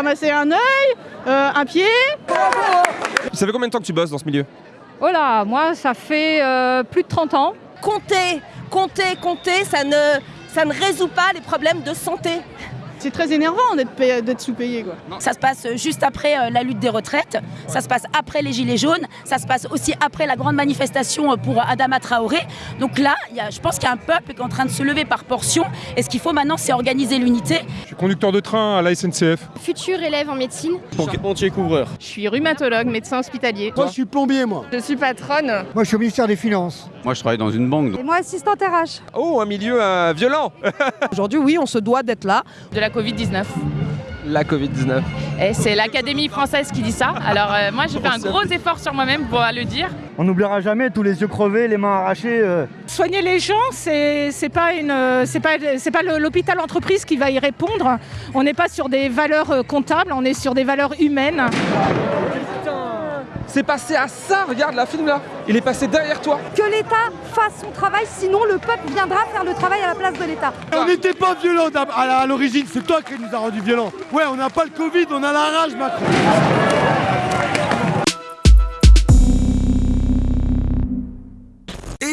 ramassé un œil, euh, un pied. Ça fait combien de temps que tu bosses dans ce milieu? Oh là, moi, ça fait euh, plus de 30 ans. Compter, compter, compter, ça ne, ça ne résout pas les problèmes de santé. C'est très énervant d'être payé- d'être sous-payé. quoi. Ça se passe juste après euh, la lutte des retraites, ça se passe après les Gilets jaunes, ça se passe aussi après la grande manifestation euh, pour Adama Traoré. Donc là, il y a- je pense qu'il y a un peuple qui est en train de se lever par portion. Et ce qu'il faut maintenant, c'est organiser l'unité. Je suis conducteur de train à la SNCF. Futur élève en médecine. Charpentier couvreur. Je suis rhumatologue, médecin hospitalier. Moi, je suis plombier, moi. Je suis patronne. Moi, je suis au ministère des Finances. Moi, je travaille dans une banque. Et moi, assistante RH. Oh, un milieu euh, violent Aujourd'hui, oui, on se doit d'être là. De la Covid-19. La Covid-19. Et c'est l'Académie française qui dit ça. Alors euh, moi, j'ai fait un gros effort sur moi-même pour le dire. On n'oubliera jamais tous les yeux crevés, les mains arrachées. euh. Soigner les gens, c'est c'est pas une, c'est pas, c'est pas le- l'hôpital entreprise qui va y répondre. On n'est pas sur des valeurs euh, comptables, on est sur des valeurs humaines. C'est passé à ça, regarde la film là Il est passé derrière toi Que l'État fasse son travail, sinon le peuple viendra faire le travail à la place de l'État. On n'était pas violents à l'origine, c'est toi qui nous a rendu violents. Ouais, on n'a pas le Covid, on a la rage, Macron.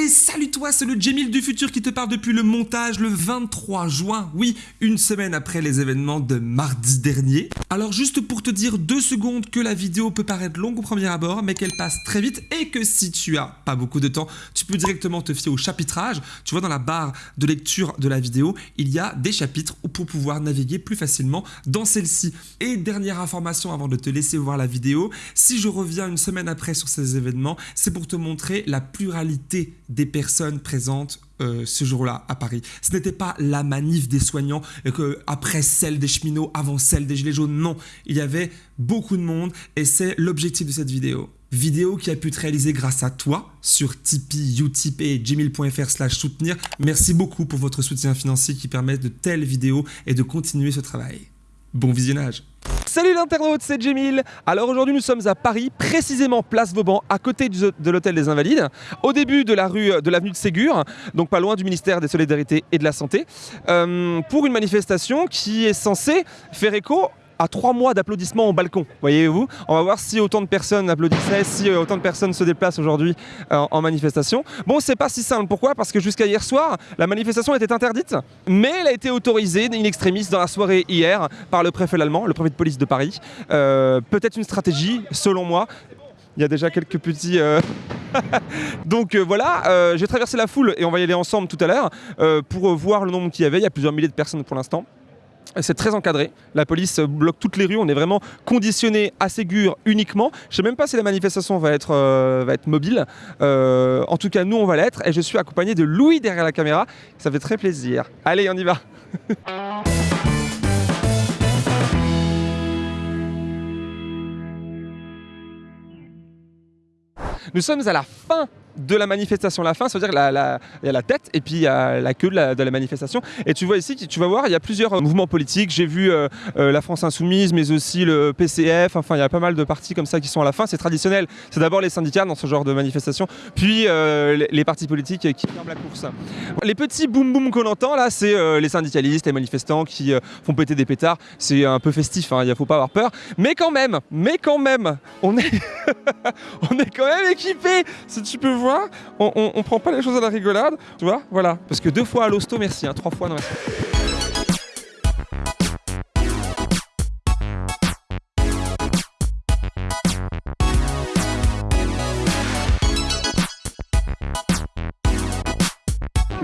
Salut toi, c'est le Jamil du futur qui te parle depuis le montage le 23 juin, oui, une semaine après les événements de mardi dernier. Alors juste pour te dire deux secondes que la vidéo peut paraître longue au premier abord, mais qu'elle passe très vite et que si tu as pas beaucoup de temps, tu peux directement te fier au chapitrage. Tu vois dans la barre de lecture de la vidéo, il y a des chapitres pour pouvoir naviguer plus facilement dans celle-ci. Et dernière information avant de te laisser voir la vidéo, si je reviens une semaine après sur ces événements, c'est pour te montrer la pluralité des personnes présentes euh, ce jour-là à Paris. Ce n'était pas la manif des soignants et que après celle des cheminots, avant celle des gilets jaunes. Non, il y avait beaucoup de monde et c'est l'objectif de cette vidéo. Vidéo qui a pu être réalisée grâce à toi sur Tipeee, Utip et gmail.fr slash soutenir. Merci beaucoup pour votre soutien financier qui permet de telles vidéos et de continuer ce travail. Bon visionnage Salut l'internaute, c'est Jemil. Alors aujourd'hui nous sommes à Paris, précisément place Vauban, à côté de l'hôtel des Invalides, au début de la rue de l'avenue de Ségur, donc pas loin du ministère des Solidarités et de la Santé, euh, pour une manifestation qui est censée faire écho à trois mois d'applaudissements au balcon, voyez-vous On va voir si autant de personnes applaudissaient, si euh, autant de personnes se déplacent aujourd'hui euh, en manifestation. Bon, c'est pas si simple. Pourquoi? Parce que jusqu'à hier soir, la manifestation était interdite, mais elle a été autorisée in extremis dans la soirée hier par le préfet allemand, le préfet de police de Paris. Euh, Peut-être une stratégie, selon moi. Il y a déjà quelques petits... Donc voilà, j'ai traversé la foule et on va y aller ensemble tout à l'heure pour voir le nombre qu'il y avait. Il y a plusieurs milliers de personnes pour l'instant. C'est très encadré. La police bloque toutes les rues. On est vraiment conditionné à Ségur uniquement. Je sais même pas si la manifestation va être, euh, va être mobile. Euh, en tout cas, nous, on va l'être. Et je suis accompagné de Louis derrière la caméra. Ça fait très plaisir. Allez, on y va. Nous sommes à la fin de la manifestation. La fin, ça veut dire la, la- y a la tête et puis il y a la queue de la, manifestation. Et tu vois ici, tu vas voir, il y a plusieurs euh, mouvements politiques. J'ai vu euh, euh, la France Insoumise, mais aussi le PCF. Enfin, il y a pas mal de partis comme ça qui sont à la fin. C'est traditionnel. C'est d'abord les syndicats dans ce genre de manifestation, puis les, partis politiques qui ferment la course. Les petits boum boum qu'on entend là, c'est les syndicalistes, les manifestants qui font péter des pétards. C'est un peu festif, hein, il ne faut pas avoir peur. Mais quand même, mais quand même, on est, on est quand même équipé. Si tu peux voir, on, prend pas les choses à la rigolade, tu vois, voilà. Parce que deux fois à l'hosto, merci, hein, trois fois non. merci.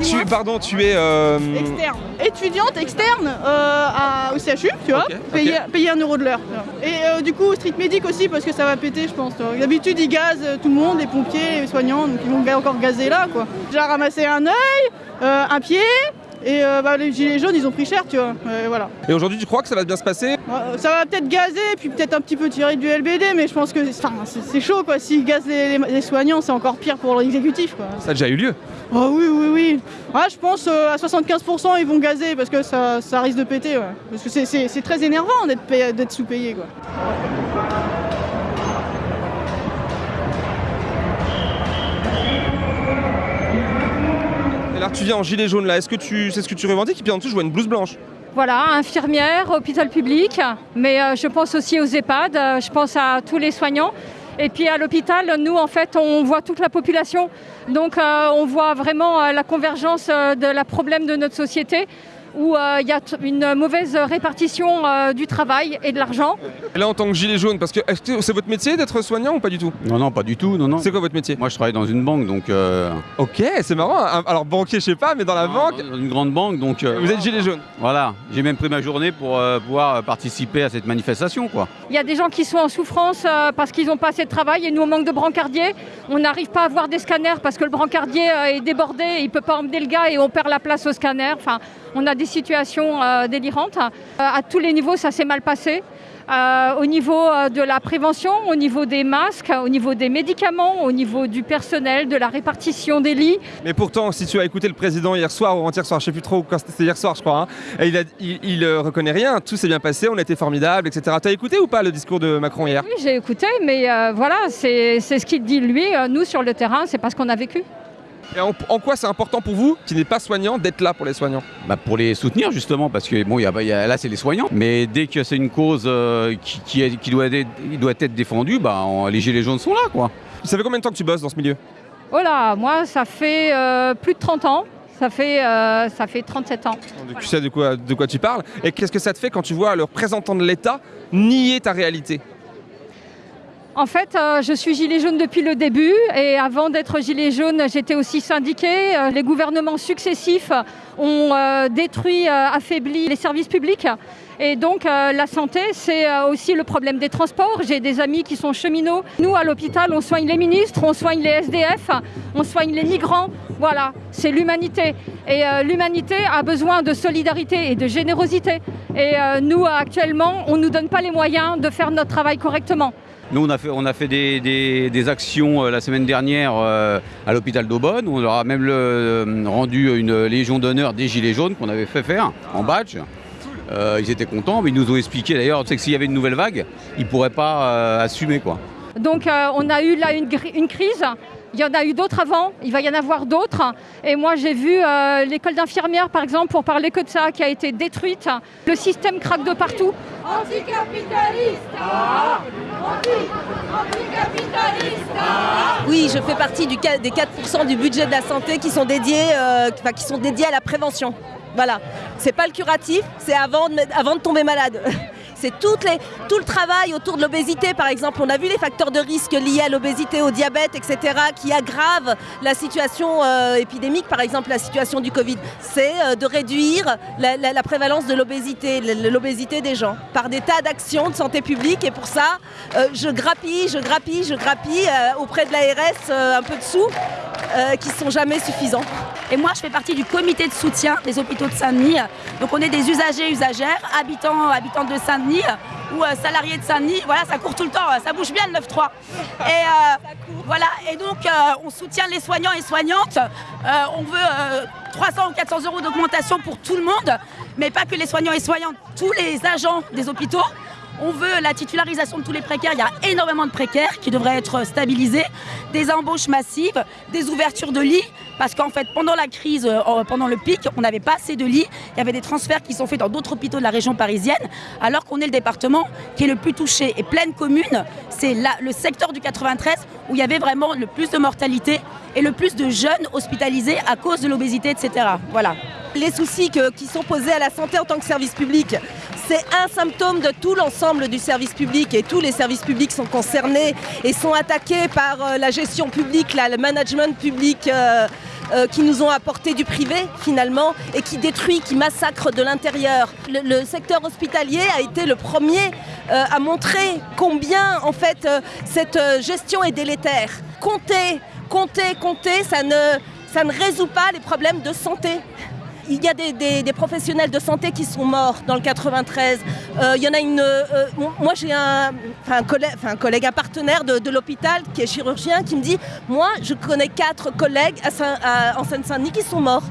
Tu, pardon, tu es. euh, Externe. Étudiante externe euh, à- au CHU, tu vois, Ok, ok. payer, payer un euro de l'heure. Et euh, du coup, street medic aussi, parce que ça va péter, je pense. D'habitude, ils gazent euh, tout le monde, les pompiers, les soignants, donc ils vont encore gazer là, quoi. J'ai ramassé un œil, un pied, et euh, bah, les gilets jaunes, ils ont pris cher, tu vois. Euh, voilà. Et aujourd'hui, tu crois que ça va bien se passer? Euh, Ça va peut-être gazer, puis peut-être un petit peu tirer du LBD, mais je pense que c'est chaud, quoi. S'ils gazent les, les- les soignants, c'est encore pire pour l'exécutif, quoi. Ça a déjà eu lieu. Oh oui, oui, oui. Ah, je pense euh, à 75% ils vont gazer parce que ça, ça risque de péter. ouais. Parce que c'est- très énervant d'être sous-payé. quoi. Tu viens en gilet jaune là. Est-ce que tu, c'est ce que tu revendiques? Et puis en dessous, je vois une blouse blanche. Voilà, infirmières, hôpital public, mais euh, je pense aussi aux EHPAD, euh, je pense à tous les soignants. Et puis à l'hôpital, nous, en fait, on voit toute la population. Donc euh, on voit vraiment la convergence de la problème de notre société où euh, il y a une mauvaise répartition euh, du travail et de l'argent. Et là, en tant que gilet jaune, parce que c'est votre métier d'être soignant ou pas du tout? Non, non, pas du tout. Non, non. C'est quoi votre métier? Moi, je travaille dans une banque, donc. euh, Ok, c'est marrant. hein. Alors banquier, je sais pas, mais dans la banque, Dans une grande banque, donc. euh, vous êtes gilet jaune. Voilà. J'ai même pris ma journée pour euh, pouvoir participer à cette manifestation, quoi. Il y a des gens qui sont en souffrance euh, parce qu'ils n'ont pas assez de travail et nous, on manque de brancardiers. On n'arrive pas à avoir des scanners parce que le brancardier euh, est débordé, il ne peut pas emmener le gars et on perd la place au scanner. Enfin, on a des situations euh, délirantes. Euh, à tous les niveaux, ça s'est mal passé. Euh, au niveau de la prévention, au niveau des masques, au niveau des médicaments, au niveau du personnel, de la répartition des lits. Mais pourtant, si tu as écouté le président hier soir ou avant-hier soir, je sais plus trop quand c'était hier soir, je crois, hein, et il, a, il, il, euh, reconnaît rien. Tout s'est bien passé, on a été formidable, etc. T'as écouté ou pas le discours de Macron hier? Oui, j'ai écouté, mais euh, voilà, c'est ce qu'il dit lui. Nous, sur le terrain, c'est pas ce qu'on a vécu. Et en, en quoi c'est important pour vous, qui n'êtes pas soignant, d'être là pour les soignants Bah, pour les soutenir, justement, parce que bon, il y a, y a- là, c'est les soignants. Mais dès que c'est une cause euh, qui, qui est- qui doit, être, il doit être défendue, bah, on- les gilets jaunes sont là, quoi. Ça fait combien de temps que tu bosses dans ce milieu? Oh là, moi, ça fait euh, plus de 30 ans. Ça fait, euh, ça fait 37 ans. Donc, Tu sais de quoi, de quoi tu parles. Et qu'est-ce que ça te fait quand tu vois le représentant de l'État nier ta réalité? En fait, euh, je suis gilet jaune depuis le début et avant d'être gilet jaune, j'étais aussi syndiquée. Euh, les gouvernements successifs ont euh, détruit, affaibli les services publics. Et donc la santé, c'est aussi le problème des transports. J'ai des amis qui sont cheminots. Nous, à l'hôpital, on soigne les ministres, on soigne les SDF, on soigne les migrants. Voilà, c'est l'humanité. Et l'humanité a besoin de solidarité et de générosité. Et nous, actuellement, on ne nous donne pas les moyens de faire notre travail correctement. Nous, on a fait, des, actions euh, la semaine dernière euh, à l'hôpital d'Aubonne. On leur a même euh, rendu une légion d'honneur des Gilets jaunes qu'on avait fait faire en badge. Ils étaient contents, mais ils nous ont expliqué d'ailleurs que s'il y avait une nouvelle vague, ils ne pourraient pas assumer. quoi. Donc on a eu là une crise. Il y en a eu d'autres avant, il va y en avoir d'autres. Et moi j'ai vu euh, l'école d'infirmières par exemple, pour parler que de ça, qui a été détruite. Le système craque de partout. Anticapitaliste Oui, je fais partie du, des 4% du budget de la santé qui sont dédiés, euh, enfin, qui sont dédiés à la prévention. Voilà. C'est pas le curatif, c'est avant de, mettre- avant de tomber malade. C'est tout le travail autour de l'obésité, par exemple. On a vu les facteurs de risque liés à l'obésité, au diabète, etc., qui aggravent la situation euh, épidémique, par exemple la situation du Covid. C'est euh, de réduire la, prévalence de l'obésité, l'obésité des gens, par des tas d'actions de santé publique. Et pour ça, euh, je grappille, je grappille, je grappille auprès de l'ARS un peu de sous, euh, qui sont jamais suffisants. Et moi, je fais partie du comité de soutien des hôpitaux de Saint-Denis. Donc, on est des usagers, usagères, habitants, habitantes de Saint-Denis ou salariés de Saint-Denis. Voilà, ça court tout le temps, ça bouge bien le 9-3. Et euh, voilà, et donc, euh, on soutient les soignants et soignantes. Euh, on veut euh, 300 ou 400 euros d'augmentation pour tout le monde, mais pas que les soignants et soignantes, tous les agents des hôpitaux. On veut la titularisation de tous les précaires. Il y a énormément de précaires qui devraient être stabilisés, des embauches massives, des ouvertures de lits. Parce qu'en fait, pendant la crise, euh, pendant le pic, on n'avait pas assez de lits. Il y avait des transferts qui sont faits dans d'autres hôpitaux de la région parisienne, alors qu'on est le département qui est le plus touché. Et pleine commune, c'est le secteur du 93 où il y avait vraiment le plus de mortalité et le plus de jeunes hospitalisés à cause de l'obésité, etc. Voilà. Les soucis qui sont posés à la santé en tant que service public, c'est un symptôme de tout l'ensemble du service public et tous les services publics sont concernés et sont attaqués par euh, la gestion publique, le management public euh, euh, qui nous ont apporté du privé finalement et qui détruit, qui massacre de l'intérieur. Le, secteur hospitalier a été le premier à montrer combien en fait cette gestion est délétère. Compter, compter, compter, ça ne, ça ne résout pas les problèmes de santé. Il y a des, professionnels de santé qui sont morts dans le 93. Euh, il y en a une. euh, moi, j'ai un, enfin, un collègue, un collègue, un partenaire de, l'hôpital qui est chirurgien qui me dit Moi, je connais quatre collègues en Seine-Saint-Denis qui sont morts.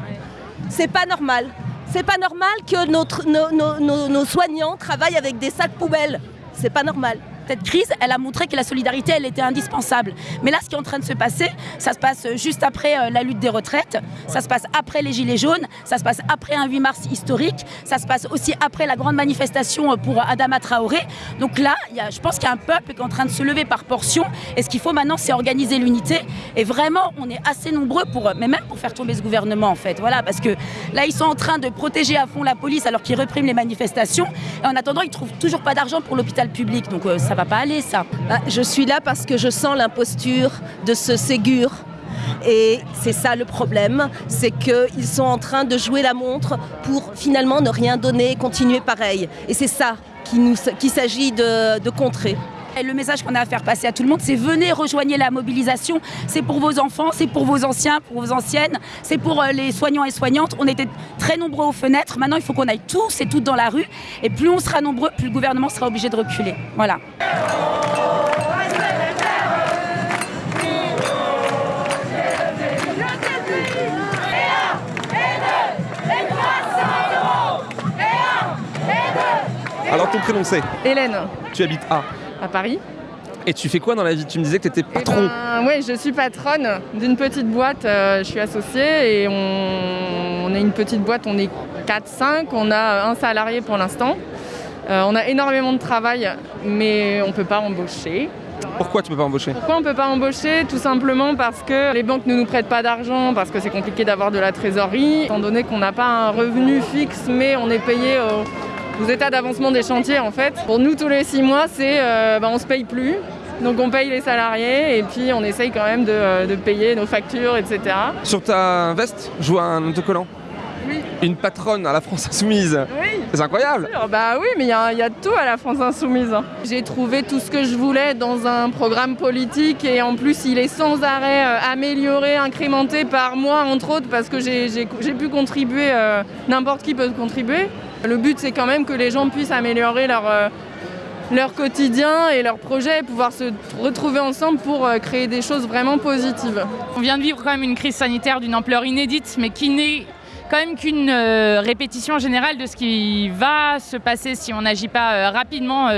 C'est pas normal. C'est pas normal que nos- nos soignants travaillent avec des sacs poubelles. C'est pas normal. Cette crise, elle a montré que la solidarité, elle était indispensable. Mais là, ce qui est en train de se passer, ça se passe juste après euh, la lutte des retraites, ça se passe après les Gilets jaunes, ça se passe après un 8 mars historique, ça se passe aussi après la grande manifestation pour Adama Traoré. Donc là, y a, je pense qu'il y a un peuple qui est en train de se lever par portion. Et ce qu'il faut maintenant, c'est organiser l'unité. Et vraiment, on est assez nombreux pour, mais même pour faire tomber ce gouvernement, en fait. Voilà, parce que là, ils sont en train de protéger à fond la police alors qu'ils répriment les manifestations. Et en attendant, ils trouvent toujours pas d'argent pour l'hôpital public. Donc euh, ça va pas aller, ça. Ah, Je suis là parce que je sens l'imposture de ce Ségur. Et c'est ça le problème, c'est qu'ils sont en train de jouer la montre pour finalement ne rien donner continuer pareil. Et c'est ça qu'il s'agit de contrer. Et le message qu'on a à faire passer à tout le monde, c'est venez rejoignez la mobilisation. C'est pour vos enfants, c'est pour vos anciens, pour vos anciennes, c'est pour euh, les soignants et soignantes. On était très nombreux aux fenêtres. Maintenant, il faut qu'on aille tous et toutes dans la rue. Et plus on sera nombreux, plus le gouvernement sera obligé de reculer. Voilà. Alors ton prénom c'est? Hélène, Tu habites à? À Paris. Et tu fais quoi dans la vie? Tu me disais que tu étais patron. Ben, ouais, je suis patronne d'une petite boîte. euh, je suis associée et on, on est une petite boîte. On est 4-5. On a un salarié pour l'instant. Euh, on a énormément de travail, mais on ne peut pas embaucher. Pourquoi tu peux pas embaucher? Pourquoi on ne peut pas embaucher? Tout simplement parce que les banques ne nous prêtent pas d'argent, parce que c'est compliqué d'avoir de la trésorerie, étant donné qu'on n'a pas un revenu fixe, mais on est payé au- aux états d'avancement des chantiers en fait. Pour nous, tous les six mois, c'est euh, bah, on se paye plus. Donc on paye les salariés et puis on essaye quand même de, de payer nos factures, etc. Sur ta veste, je vois un autocollant. Oui. Une patronne à la France Insoumise. Oui. C'est incroyable. Bah oui, mais il y, y a de tout à la France Insoumise. hein. J'ai trouvé tout ce que je voulais dans un programme politique et en plus il est sans arrêt euh, amélioré, incrémenté par moi entre autres parce que j'ai pu contribuer, euh, n'importe qui peut contribuer. Le but c'est quand même que les gens puissent améliorer leur, euh, quotidien et leur projet, pouvoir se retrouver ensemble pour euh, créer des choses vraiment positives. On vient de vivre quand même une crise sanitaire d'une ampleur inédite, mais qui n'est quand même qu'une euh, répétition générale de ce qui va se passer si on n'agit pas rapidement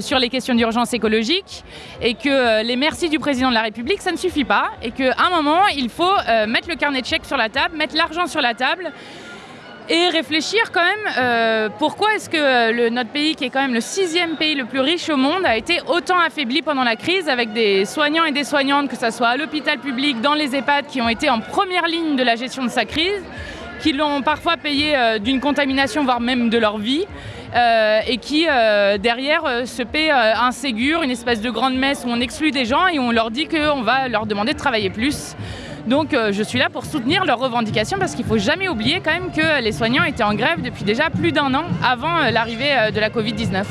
sur les questions d'urgence écologique et que les merci du président de la République, ça ne suffit pas et qu'à un moment, il faut mettre le carnet de chèques sur la table, mettre l'argent sur la table et réfléchir quand même euh, pourquoi est-ce que euh, notre pays, qui est quand même le sixième pays le plus riche au monde, a été autant affaibli pendant la crise avec des soignants et des soignantes, que ce soit à l'hôpital public, dans les EHPAD, qui ont été en première ligne de la gestion de sa crise, qui l'ont parfois payé euh, d'une contamination, voire même de leur vie. et qui derrière se euh, un Ségur, une espèce de grande messe où on exclut des gens et on leur dit qu'on va leur demander de travailler plus. Donc euh, je suis là pour soutenir leurs revendications parce qu'il ne faut jamais oublier quand même que les soignants étaient en grève depuis déjà plus d'un an avant euh, l'arrivée euh, de la Covid-19.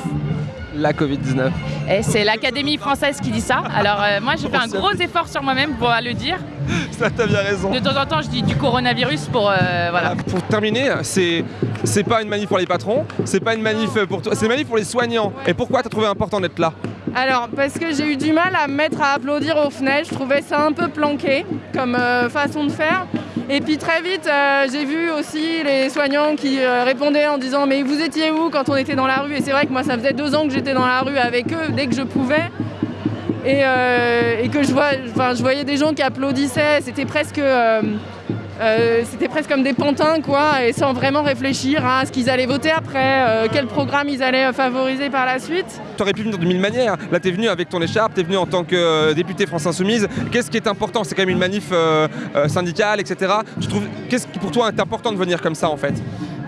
La Covid-19. Et c'est l'Académie française qui dit ça. Alors euh, moi j'ai fait un gros effort sur moi-même pour le dire. Ça, t'as bien raison. De temps en temps je dis du coronavirus pour... euh, voilà. Pour terminer, c'est c'est pas une manif pour les patrons, c'est pas une manif pour toi, c'est une manif pour les soignants. Et pourquoi t'as trouvé important d'être là? Alors, parce que j'ai eu du mal à me mettre à applaudir aux fenêtres, je trouvais ça un peu planqué comme euh, façon de faire. Et puis très vite, euh, j'ai vu aussi les soignants qui euh, répondaient en disant Mais vous étiez où quand on était dans la rue? Et c'est vrai que moi, ça faisait deux ans que j'étais dans la rue avec eux dès que je pouvais. Et, que je voyais des gens qui applaudissaient, c'était presque. Euh, c'était presque comme des pantins, quoi, et sans vraiment réfléchir à ce qu'ils allaient voter après, euh, quel programme ils allaient euh, favoriser par la suite. T'aurais pu venir de mille manières. Là, t'es venu avec ton écharpe, t'es venu en tant que député France Insoumise. Qu'est-ce qui est important? C'est quand même une manif syndicale, etc. Tu Qu'est-ce qui pour toi est important de venir comme ça en fait?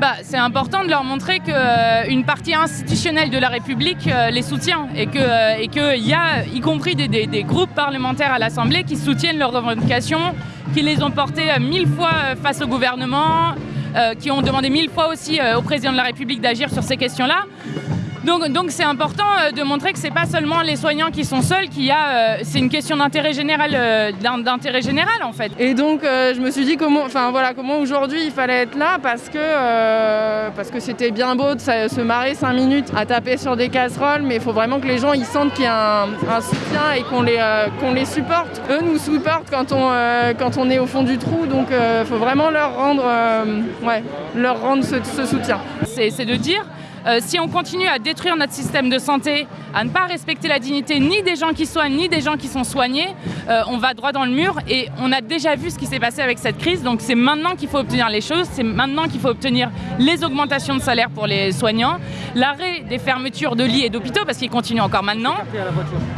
Bah, c'est important de leur montrer qu'une partie institutionnelle de la République euh, les soutient et qu'il que y a, y compris des, groupes parlementaires à l'Assemblée, qui soutiennent leurs revendications, qui les ont portées euh, mille fois euh, face au gouvernement, euh, qui ont demandé mille fois aussi euh, au président de la République d'agir sur ces questions-là. Donc, donc c'est important euh, de montrer que c'est pas seulement les soignants qui sont seuls, qu'il y a, euh, c'est une question d'intérêt général, euh, d'in- d'intérêt général en fait. Et donc je me suis dit comment, enfin voilà, comment aujourd'hui il fallait être là parce que euh, parce que c'était bien beau de se marrer cinq minutes à taper sur des casseroles, mais il faut vraiment que les gens ils sentent qu'il y a un, un soutien et qu'on les euh, qu'on les supporte. Eux nous supportent quand on euh, quand on est au fond du trou, donc il faut vraiment leur rendre ouais leur rendre ce, ce soutien. c'est de dire Euh, si on continue à détruire notre système de santé, à ne pas respecter la dignité ni des gens qui soignent, ni des gens qui sont soignés, euh, on va droit dans le mur. Et on a déjà vu ce qui s'est passé avec cette crise. Donc c'est maintenant qu'il faut obtenir les choses, c'est maintenant qu'il faut obtenir les augmentations de salaire pour les soignants, l'arrêt des fermetures de lits et d'hôpitaux, parce qu'ils continuent encore maintenant.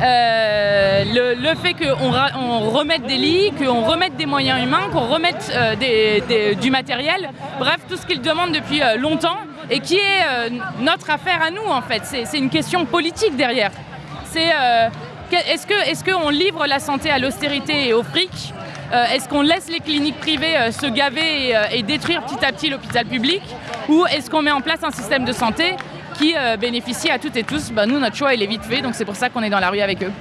Euh, le, le fait qu'on on remette des lits, qu'on remette des moyens humains, qu'on remette des- des- du matériel, bref, tout ce qu'ils demandent depuis longtemps et qui est euh, notre affaire à nous en fait. C'est une question politique derrière. Euh, est-ce qu'on livre la santé à l'austérité et au fric Euh, Est-ce qu'on laisse les cliniques privées se gaver et, détruire petit à petit l'hôpital public Ou est-ce qu'on met en place un système de santé qui bénéficie à toutes et tous? Bah, Nous, notre choix, il est vite fait, donc c'est pour ça qu'on est dans la rue avec eux.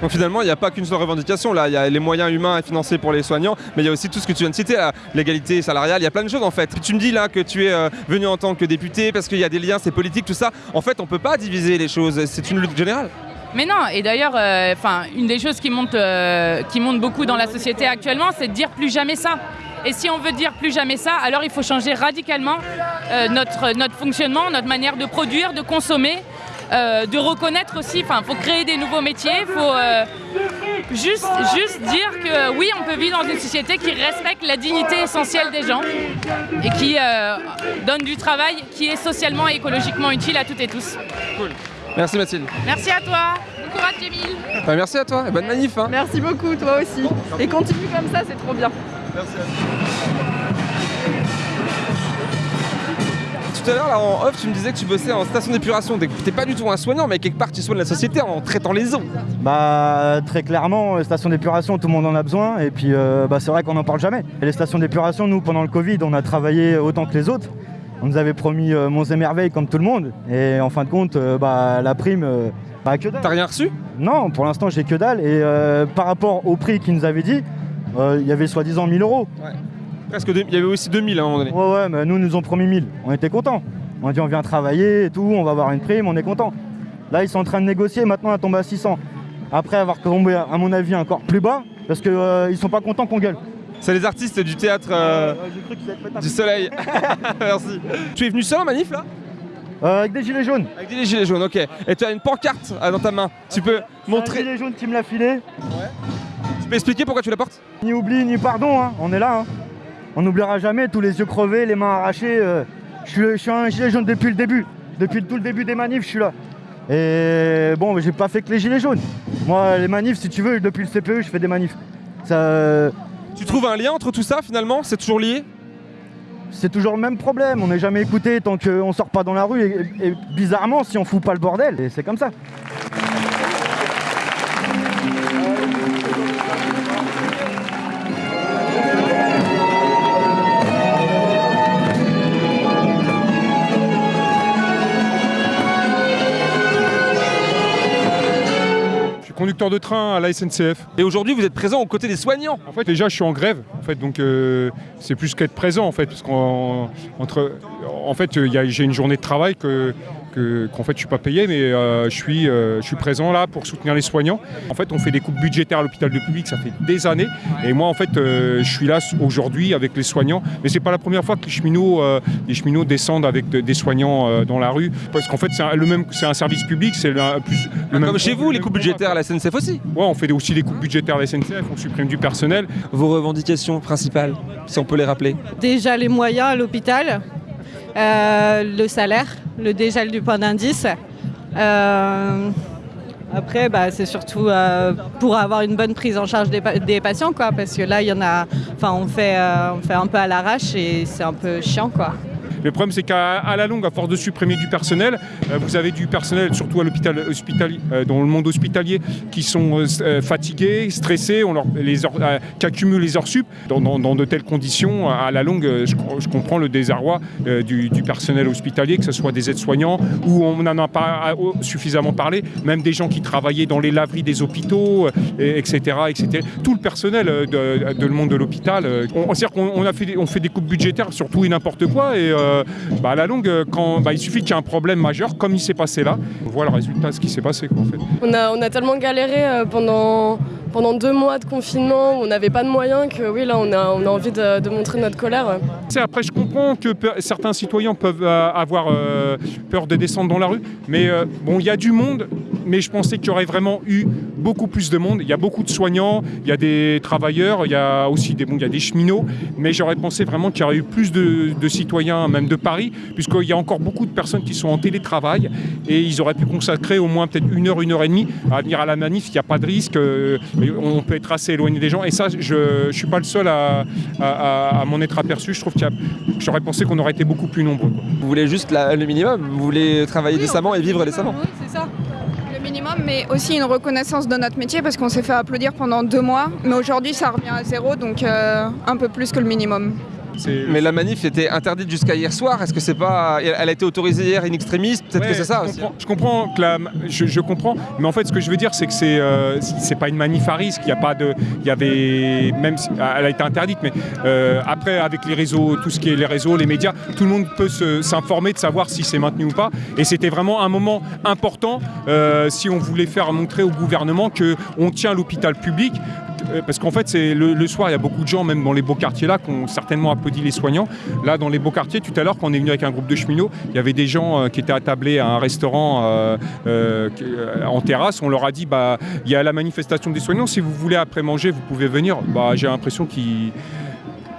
Donc finalement, il n'y a pas qu'une seule revendication. Là, il y a les moyens humains et financiers pour les soignants, mais il y a aussi tout ce que tu viens de citer, l'égalité salariale. Il y a plein de choses en fait. Tu me dis là que tu es euh, venu en tant que député parce qu'il y a des liens, c'est politique, tout ça. En fait, on peut pas diviser les choses. C'est une lutte générale. Mais non, et d'ailleurs, euh, une des choses qui monte, euh, qui monte beaucoup dans la société actuellement, c'est de dire plus jamais ça. Et si on veut dire plus jamais ça, alors il faut changer radicalement notre, notre fonctionnement, notre manière de produire, de consommer, euh, de reconnaître aussi. Enfin, il faut créer des nouveaux métiers, il faut euh, juste, juste dire que oui, on peut vivre dans une société qui respecte la dignité essentielle des gens et qui euh, donne du travail qui est socialement et écologiquement utile à toutes et tous. Merci Mathilde. Merci à toi. Bon courage, Jamil. Bah, merci à toi et bonne manif. hein. Merci beaucoup, toi aussi. Et continue comme ça, c'est trop bien. Tout à l'heure, là, en off, tu me disais que tu bossais en station d'épuration. T'es pas du tout un soignant, mais quelque part, tu soignes la société en traitant les eaux. Bah très clairement, les stations d'épuration, tout le monde en a besoin et puis euh, bah, c'est vrai qu'on n'en parle jamais. Et les stations d'épuration, nous pendant le Covid, on a travaillé autant que les autres. On nous avait promis euh, monts et merveilles comme tout le monde et en fin de compte, euh, bah, la prime, euh, bah, que dalle. T'as rien reçu? Non, pour l'instant j'ai que dalle et euh, par rapport au prix qu'ils nous avaient dit, euh, il y avait soi-disant 1000 euros. Presque deux- il y avait aussi 2000 à un moment donné. Ouais ouais, mais nous ils nous ont promis 1000. On était contents. On a dit on vient travailler et tout, on va avoir une prime, on est content. Là ils sont en train de négocier, maintenant elle tombe à 600. Après avoir tombé à mon avis encore plus bas, parce qu'ils ils sont pas contents qu'on gueule. C'est les artistes du théâtre euh, du soleil. Merci. Tu es venu seul en manif là? Euh, Avec des gilets jaunes. Avec des gilets jaunes, ok. Et tu as une pancarte ah, dans ta main. Tu peux Un montrer. gilet jaune qui me l'a filé. Tu peux expliquer pourquoi tu la portes Ni oubli ni pardon, hein. on est là. hein. On n'oubliera jamais tous les yeux crevés, les mains arrachées. euh, je, suis, je suis un gilet jaune depuis le début. Depuis tout le début des manifs, je suis là. Et bon, j'ai pas fait que les gilets jaunes. Moi, les manifs, si tu veux, depuis le CPE, je fais des manifs. Ça, euh, Tu trouves un lien entre tout ça finalement? C'est toujours lié? C'est toujours le même problème. On n'est jamais écouté tant qu'on sort pas dans la rue. Et, et bizarrement, si on fout pas le bordel, et c'est comme ça. Conducteur de train à la SNCF. Et aujourd'hui, vous êtes présent aux côtés des soignants. En fait, déjà, je suis en grève. En fait, donc euh, c'est plus qu'être présent, en fait, parce qu'en entre, en fait, il y a- j'ai une journée de travail que que- qu'en fait je suis pas payé, mais euh, je suis euh, je suis présent là pour soutenir les soignants. En fait, on fait des coupes budgétaires à l'hôpital de public, ça fait des années. Et moi, en fait, euh, je suis là aujourd'hui avec les soignants. Mais c'est pas la première fois que les cheminots, euh, les cheminots descendent avec de- des soignants euh, dans la rue, parce qu'en fait, c'est un, le même, c'est un service public, c'est le, plus, le même. Comme chez vous, les coupes budgétaires à la SNCF aussi. Ouais, on fait aussi des coupes budgétaires à la SNCF, on supprime du personnel. Vos revendications principales, si on peut les rappeler? Déjà les moyens à l'hôpital, euh, le salaire, le dégel du point d'indice. Euh, après, bah, c'est surtout euh, pour avoir une bonne prise en charge des, des patients, quoi, parce que là, il y en a, enfin, on fait, on fait un peu à l'arrache et c'est un peu chiant, quoi. Le problème, c'est qu'à la longue, à force de supprimer du personnel, euh, vous avez du personnel, surtout à l'hôpital euh, dans le monde hospitalier, qui sont euh, fatigués, stressés, on les qui accumulent les heures sup. Dans, de telles conditions, à la longue, je, co- je comprends le désarroi du, personnel hospitalier, que ce soit des aides-soignants, où on n'en a pas suffisamment parlé, même des gens qui travaillaient dans les laveries des hôpitaux, et- etc., etc. Tout le personnel de, le monde de l'hôpital. on, c'est-à-dire qu'on fait des coupes budgétaires sur tout et n'importe quoi, et euh, bah, à la longue, euh, quand, bah, il suffit qu'il y ait un problème majeur, comme il s'est passé là, on voit le résultat, ce qui s'est passé. Quoi, en fait. On a, on a tellement galéré euh, pendant, pendant deux mois de confinement où on n'avait pas de moyens que oui, là, on a, on a envie de, de montrer notre colère. C'est après, je comprends que pe- certains citoyens peuvent euh, avoir peur de descendre dans la rue, mais bon, il y a du monde, mais je pensais qu'il y aurait vraiment eu beaucoup plus de monde. Il y a beaucoup de soignants, il y a des travailleurs, il y a aussi des, bon, il y a des cheminots, mais j'aurais pensé vraiment qu'il y aurait eu plus de, de citoyens, même de Paris, puisqu'il y a encore beaucoup de personnes qui sont en télétravail et ils auraient pu consacrer au moins peut-être une heure, une heure et demie à venir à la manif. Il n'y a pas de risque, euh, on peut être assez éloigné des gens. Et ça, je ne suis pas le seul à, à- à- à m'en être aperçu. Je trouve qu'il y a- j'aurais pensé qu'on aurait été beaucoup plus nombreux. quoi. Vous voulez juste la- le minimum, vous voulez travailler décemment et vivre décemment? Mais aussi une reconnaissance de notre métier parce qu'on s'est fait applaudir pendant deux mois. Mais aujourd'hui, ça revient à zéro, donc euh, un peu plus que le minimum. Mais la manif était interdite jusqu'à hier soir. Est-ce que c'est pas. Elle a été autorisée hier in extremis? Peut-être que c'est ça je aussi. comprends, je comprends que la- je, je comprends, mais en fait, ce que je veux dire, c'est que c'est euh, c'est pas une manif à risque. Il y a pas de, il y avait même, si- elle a été interdite, mais euh, après, avec les réseaux, tout ce qui est les réseaux, les médias, tout le monde peut s'informer de savoir si c'est maintenu ou pas. Et c'était vraiment un moment important euh, si on voulait faire montrer au gouvernement que on tient l'hôpital public. Euh, Parce qu'en fait, c'est le, soir, il y a beaucoup de gens, même dans les beaux quartiers là, qui ont certainement applaudi les soignants. Là, dans les beaux quartiers, tout à l'heure, quand on est venu avec un groupe de cheminots, il y avait des gens euh, qui étaient attablés à un restaurant euh, en terrasse. On leur a dit, bah, il y a la manifestation des soignants. Si vous voulez après manger, vous pouvez venir. Bah, j'ai l'impression qu'ils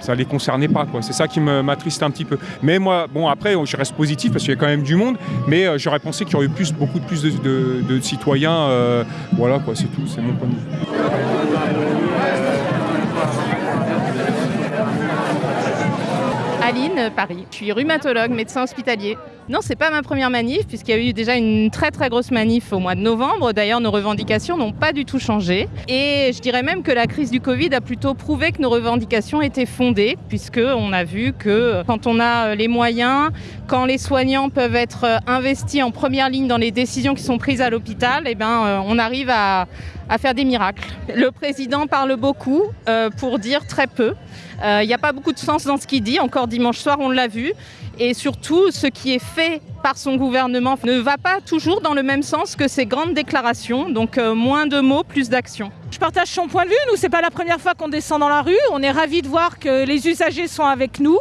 ça les concernait pas. C'est ça qui m'attriste un petit peu. Mais moi, bon après, je reste positif parce qu'il y a quand même du monde, mais j'aurais pensé qu'il y aurait eu plus, beaucoup plus de, de- citoyens. voilà quoi, c'est tout, c'est mon point de vue. Je suis rhumatologue, médecin hospitalier. Non, c'est pas ma première manif, puisqu'il y a eu déjà une très très grosse manif au mois de novembre. D'ailleurs, nos revendications n'ont pas du tout changé. Et je dirais même que la crise du Covid a plutôt prouvé que nos revendications étaient fondées, puisqu'on a vu que quand on a les moyens, quand les soignants peuvent être investis en première ligne dans les décisions qui sont prises à l'hôpital, eh ben, euh, on arrive à, à faire des miracles. Le président parle beaucoup euh, pour dire très peu. Euh, Il n'y a pas beaucoup de sens dans ce qu'il dit. Encore dimanche soir, on l'a vu. Et surtout, ce qui est fait par son gouvernement ne va pas toujours dans le même sens que ses grandes déclarations. Donc euh, moins de mots, plus d'actions. Je partage son point de vue. Nous, c'est pas la première fois qu'on descend dans la rue. On est ravis de voir que les usagers sont avec nous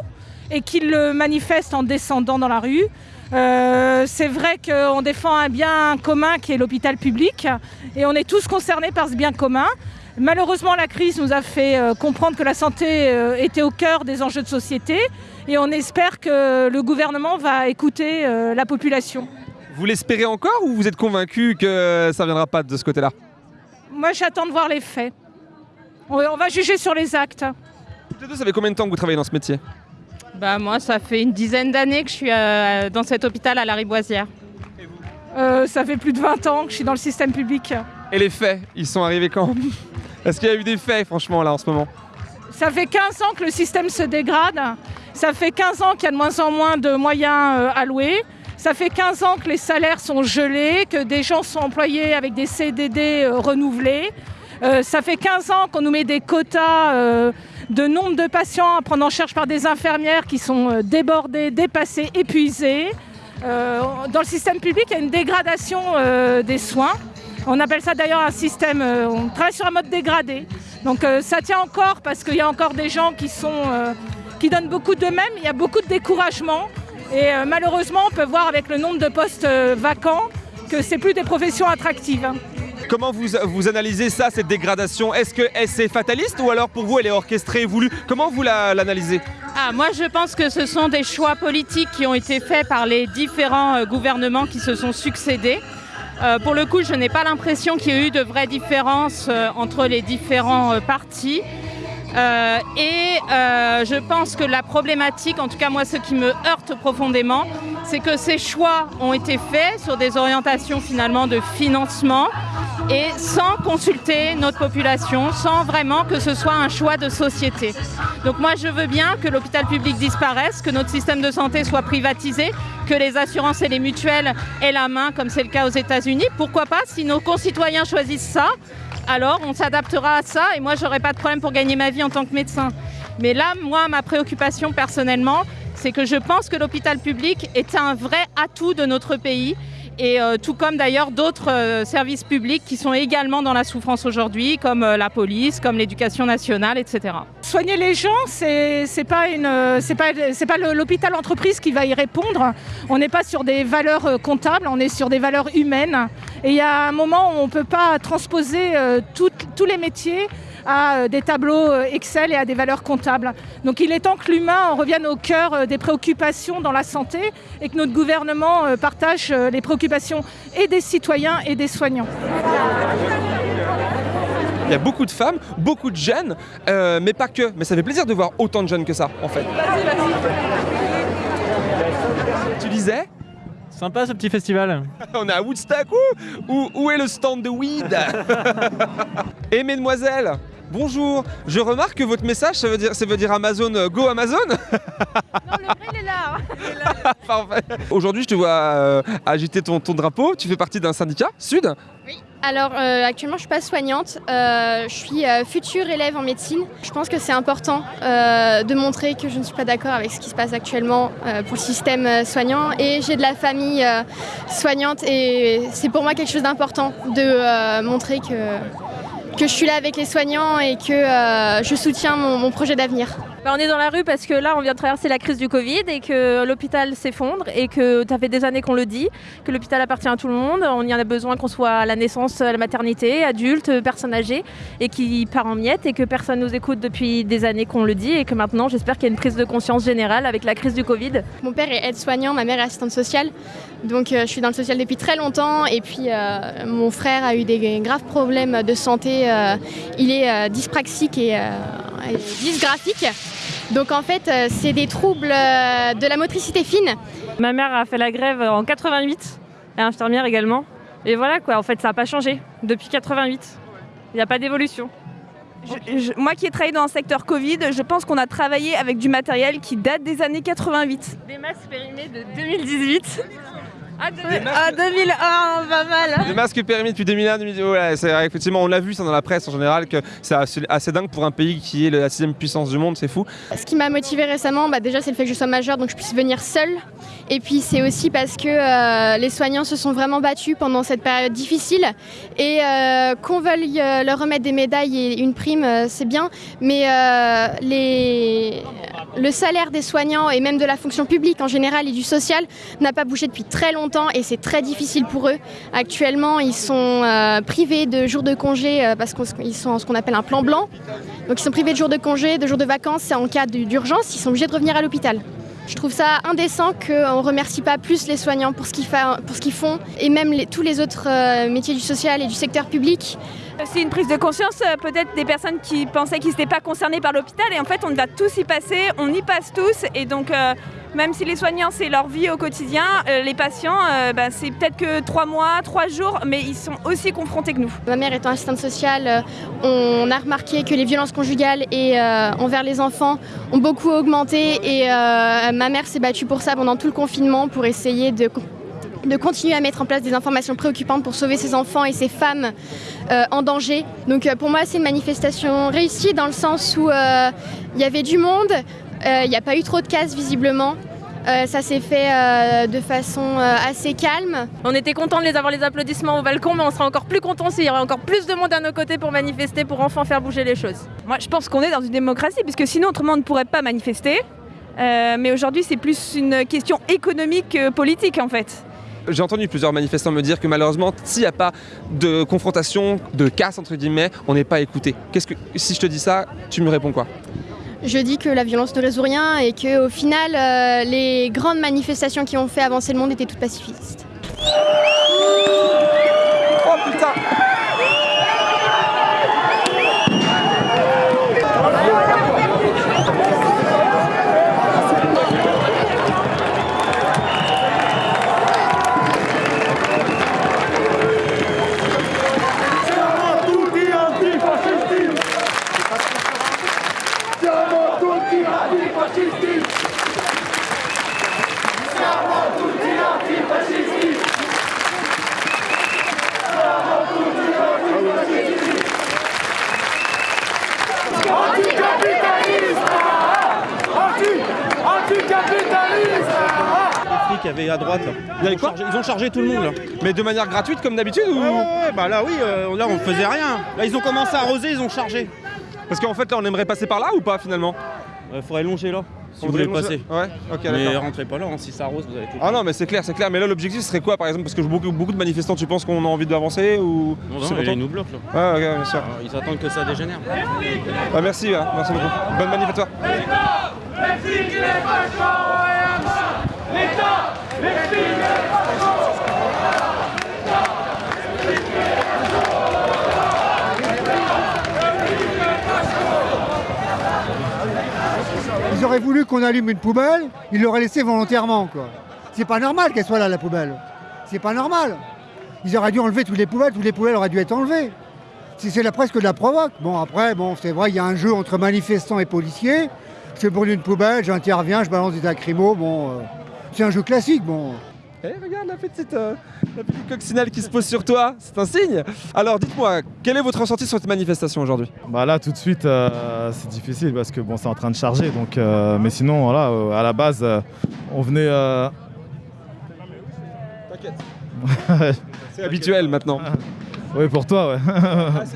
et qu'ils le manifestent en descendant dans la rue. Euh, c'est vrai qu'on défend un bien commun qui est l'hôpital public et on est tous concernés par ce bien commun. Malheureusement, la crise nous a fait euh, comprendre que la santé euh, était au cœur des enjeux de société et on espère que le gouvernement va écouter la population. Vous l'espérez encore ou vous êtes convaincu que ça viendra pas de ce côté-là? Moi, j'attends de voir les faits. On va juger sur les actes. Ça fait combien de temps que vous travaillez dans ce métier? Bah, moi, ça fait une dizaine d'années que je suis euh, dans cet hôpital à la Riboisière. Euh, ça fait plus de 20 ans que je suis dans le système public. Et les faits, ils sont arrivés quand? Est-ce qu'il y a eu des faits, franchement, là, en ce moment? Ça fait 15 ans que le système se dégrade. Ça fait 15 ans qu'il y a de moins en moins de moyens euh, alloués. Ça fait 15 ans que les salaires sont gelés, que des gens sont employés avec des CDD euh, renouvelés. Euh, ça fait 15 ans qu'on nous met des quotas euh, de nombre de patients à prendre en charge par des infirmières qui sont euh, débordées, dépassées, épuisées. Euh, dans le système public, il y a une dégradation euh, des soins. On appelle ça d'ailleurs un système, on travaille sur un mode dégradé. Donc ça tient encore parce qu'il y a encore des gens qui, sont, qui donnent beaucoup d'eux-mêmes, il y a beaucoup de découragement. Et malheureusement, on peut voir avec le nombre de postes vacants que c'est plus des professions attractives. Comment vous, analysez ça, cette dégradation? Est-ce que c'est fataliste ou alors pour vous elle est orchestrée et voulue? Comment vous la- l'analysez? Ah, moi, je pense que ce sont des choix politiques qui ont été faits par les différents euh, gouvernements qui se sont succédés. Euh, pour le coup, je n'ai pas l'impression qu'il y ait eu de vraies différences euh, entre les différents partis. Euh, et euh, je pense que la problématique, en tout cas moi ce qui me heurte profondément, c'est que ces choix ont été faits sur des orientations finalement de financement et sans consulter notre population, sans vraiment que ce soit un choix de société. Donc moi je veux bien que l'hôpital public disparaisse, que notre système de santé soit privatisé, que les assurances et les mutuelles aient la main comme c'est le cas aux États-Unis. Pourquoi pas si nos concitoyens choisissent ça alors on s'adaptera à ça et moi j'aurai pas de problème pour gagner ma vie en tant que médecin. Mais là, moi, ma préoccupation personnellement, c'est que je pense que l'hôpital public est un vrai atout de notre pays et euh, tout comme d'ailleurs d'autres euh, services publics qui sont également dans la souffrance aujourd'hui, comme euh, la police, comme l'éducation nationale, etc. Soigner les gens, c'est pas une, c'est pas, pas l'hôpital entreprise qui va y répondre. On n'est pas sur des valeurs comptables, on est sur des valeurs humaines. Et il y a un moment où on peut pas transposer tous les métiers à euh, des tableaux euh, Excel et à des valeurs comptables. Donc il est temps que l'humain en revienne au cœur euh, des préoccupations dans la santé et que notre gouvernement partage les préoccupations et des citoyens et des soignants. Il y a beaucoup de femmes, beaucoup de jeunes, euh, mais pas que. Mais ça fait plaisir de voir autant de jeunes que ça, en fait. Tu disais Sympa ce petit festival. On est à Woodstock, où, où, où est le stand de weed? Et mesdemoiselles, bonjour. Je remarque que votre message, ça veut dire, ça veut dire Amazon, euh, go Amazon Il est là Parfait. Aujourd'hui, je te vois euh, agiter ton, ton drapeau. Tu fais partie d'un syndicat, Sud? Alors euh, actuellement je suis pas soignante, je suis future élève en médecine. Je pense que c'est important de montrer que je ne suis pas d'accord avec ce qui se passe actuellement pour le système soignant et j'ai de la famille soignante et c'est pour moi quelque chose d'important de montrer que, que je suis là avec les soignants et que euh, je soutiens mon, mon projet d'avenir. Bah, on est dans la rue parce que là, on vient de traverser la crise du Covid et que l'hôpital s'effondre et que ça fait des années qu'on le dit, que l'hôpital appartient à tout le monde. On y en a besoin qu'on soit à la naissance, à la maternité, adulte, personne âgée et qui part en miettes et que personne nous écoute depuis des années qu'on le dit et que maintenant, j'espère qu'il y a une prise de conscience générale avec la crise du Covid. Mon père est aide-soignant, ma mère est assistante sociale. Donc euh, je suis dans le social depuis très longtemps. Et puis euh, mon frère a eu des graves problèmes de santé. euh, il est dyspraxique et, et dysgraphique. Donc en fait, euh, c'est des troubles euh, de la motricité fine. Ma mère a fait la grève en 88, et infirmière également. Et voilà quoi, en fait, ça n'a pas changé depuis 88. Il n'y a pas d'évolution. Moi qui ai travaillé dans le secteur Covid, je pense qu'on a travaillé avec du matériel qui date des années 88. Des masques périmés de 2018. Ah, 2001, pas mal. Les masques périmés depuis 2001, 2010, ouais, c'est vrai, effectivement, on l'a vu ça dans la presse en général, que c'est assez, assez dingue pour un pays qui est la sixième puissance du monde, c'est fou. Ce qui m'a motivée récemment, bah, déjà c'est le fait que je sois majeure, donc je puisse venir seule. Et puis c'est aussi parce que euh, les soignants se sont vraiment battus pendant cette période difficile. Et euh, qu'on veuille euh, leur remettre des médailles et une prime, euh, c'est bien. Mais euh, les... le salaire des soignants et même de la fonction publique en général et du social n'a pas bougé depuis très longtemps et c'est très difficile pour eux. Actuellement, ils sont euh, privés de jours de congé euh, parce qu'ils sont en ce qu'on appelle un plan blanc. Donc ils sont privés de jours de congé, de jours de vacances en cas d'urgence, ils sont obligés de revenir à l'hôpital. Je trouve ça indécent qu'on ne remercie pas plus les soignants pour ce qu'ils font et même tous les autres euh, métiers du social et du secteur public. C'est une prise de conscience peut-être des personnes qui pensaient qu'ils n'étaient pas concernés par l'hôpital et en fait on va tous y passer, on y passe tous et donc même si les soignants c'est leur vie au quotidien, euh, les patients euh, bah, c'est peut-être que trois mois, trois jours mais ils sont aussi confrontés que nous. Ma mère étant assistante sociale, euh, on a remarqué que les violences conjugales et envers les enfants ont beaucoup augmenté et ma mère s'est battue pour ça pendant tout le confinement pour essayer de continuer à mettre en place des informations préoccupantes pour sauver ces enfants et ces femmes en danger. Donc pour moi c'est une manifestation réussie dans le sens où il y avait du monde, il n'y a pas eu trop de casse visiblement. Euh, ça s'est fait euh, de façon euh, assez calme. On était contents de les avoir les applaudissements au balcon, mais on sera encore plus contents s'il y aurait encore plus de monde à nos côtés pour manifester, pour enfin faire bouger les choses. Moi je pense qu'on est dans une démocratie puisque sinon autrement on ne pourrait pas manifester. Euh, mais aujourd'hui c'est plus une question économique que politique en fait. J'ai entendu plusieurs manifestants me dire que malheureusement, s'il n'y a pas de confrontation, de casse entre guillemets, on n'est pas écouté. Qu'est-ce que, si je te dis ça, tu me réponds quoi? Je dis que la violence ne résout rien et que au final, euh, les grandes manifestations qui ont fait avancer le monde étaient toutes pacifistes. Oh putain ils, ont quoi chargé, ils ont chargé tout le monde là. Mais de manière gratuite comme d'habitude ou Ouais, ouais, ouais, bah là oui, euh, là on faisait rien. Là ils ont commencé à arroser, ils ont chargé. Parce qu'en fait là on aimerait passer par là ou pas finalement Il faudrait longer là, si On vous voulez passer. Ouais, ok, Mais d'accord. rentrez pas là, hein, si ça arrose, vous allez tout. Ah non mais c'est clair, c'est clair. Mais là l'objectif serait quoi par exemple Parce que beaucoup, beaucoup de manifestants, tu penses qu'on a envie d'avancer ou Non, non, ils nous bloquent là. Ouais, ok, bien sûr. Ils attendent que ça dégénère. Bah, merci, merci beaucoup. Bonne manif à toi. Ils auraient voulu qu'on allume une poubelle, ils l'auraient laissée volontairement. C'est pas normal qu'elle soit là la poubelle. C'est pas normal. Ils auraient dû enlever toutes les poubelles, toutes les poubelles auraient dû être enlevées. C'est la presque de la provoque. Bon après, bon c'est vrai, il y a un jeu entre manifestants et policiers. Je brûle une poubelle, j'interviens, je balance des lacrymos, bon. euh, c'est un jeu classique, bon. Eh, regarde la petite, euh, la petite coccinelle qui se pose sur toi, c'est un signe. Alors dites-moi, quel est votre ressenti sur cette manifestation aujourd'hui? Bah là tout de suite euh, c'est difficile parce que bon c'est en train de charger donc euh, mais sinon voilà euh, à la base on venait euh, T'inquiète. C'est habituel maintenant. oui pour toi ouais.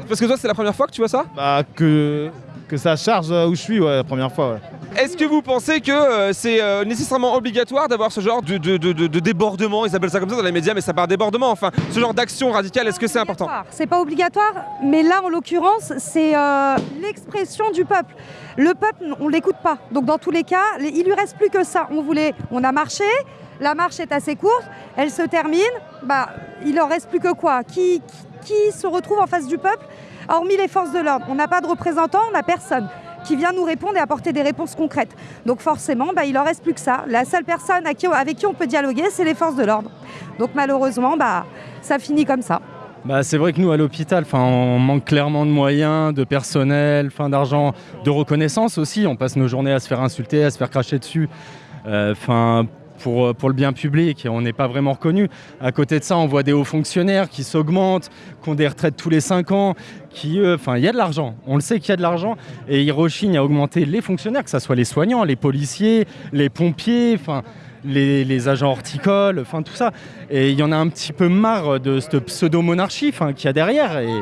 Parce que toi c'est la première fois que tu vois ça? Bah que que ça charge où je suis ouais la première fois ouais. Est-ce que vous pensez que euh, c'est euh, nécessairement obligatoire d'avoir ce genre de, de- de- de- de débordement, ils appellent ça comme ça dans les médias, mais ça part débordement, enfin, ce genre d'action radicale, est-ce que c'est important? C'est pas obligatoire, mais là en l'occurrence, c'est euh, l'expression du peuple. Le peuple, on l'écoute pas. Donc dans tous les cas, il lui reste plus que ça. On voulait, on a marché, la marche est assez courte, elle se termine. Bah, il en reste plus que quoi? Qui, qui, qui se retrouve en face du peuple, hormis les forces de l'ordre. On n'a pas de représentants, on n'a personne qui vient nous répondre et apporter des réponses concrètes. Donc forcément, bah, il en reste plus que ça. La seule personne avec qui on peut dialoguer, c'est les forces de l'ordre. Donc malheureusement, bah, ça finit comme ça. Bah, c'est vrai que nous, à l'hôpital, on manque clairement de moyens, de personnel, d'argent, de reconnaissance aussi. On passe nos journées à se faire insulter, à se faire cracher dessus. Euh, pour, pour le bien public, on n'est pas vraiment reconnu. À côté de ça, on voit des hauts fonctionnaires qui s'augmentent, qui ont des retraites tous les 5 ans, qui, eux, enfin, il y a de l'argent. On le sait qu'il y a de l'argent, et ils rechignent à augmenter les fonctionnaires, que ce soit les soignants, les policiers, les pompiers, enfin, les, agents horticoles, enfin tout ça. Et il y en a un petit peu marre de cette pseudo-monarchie qu'il y a derrière. Et,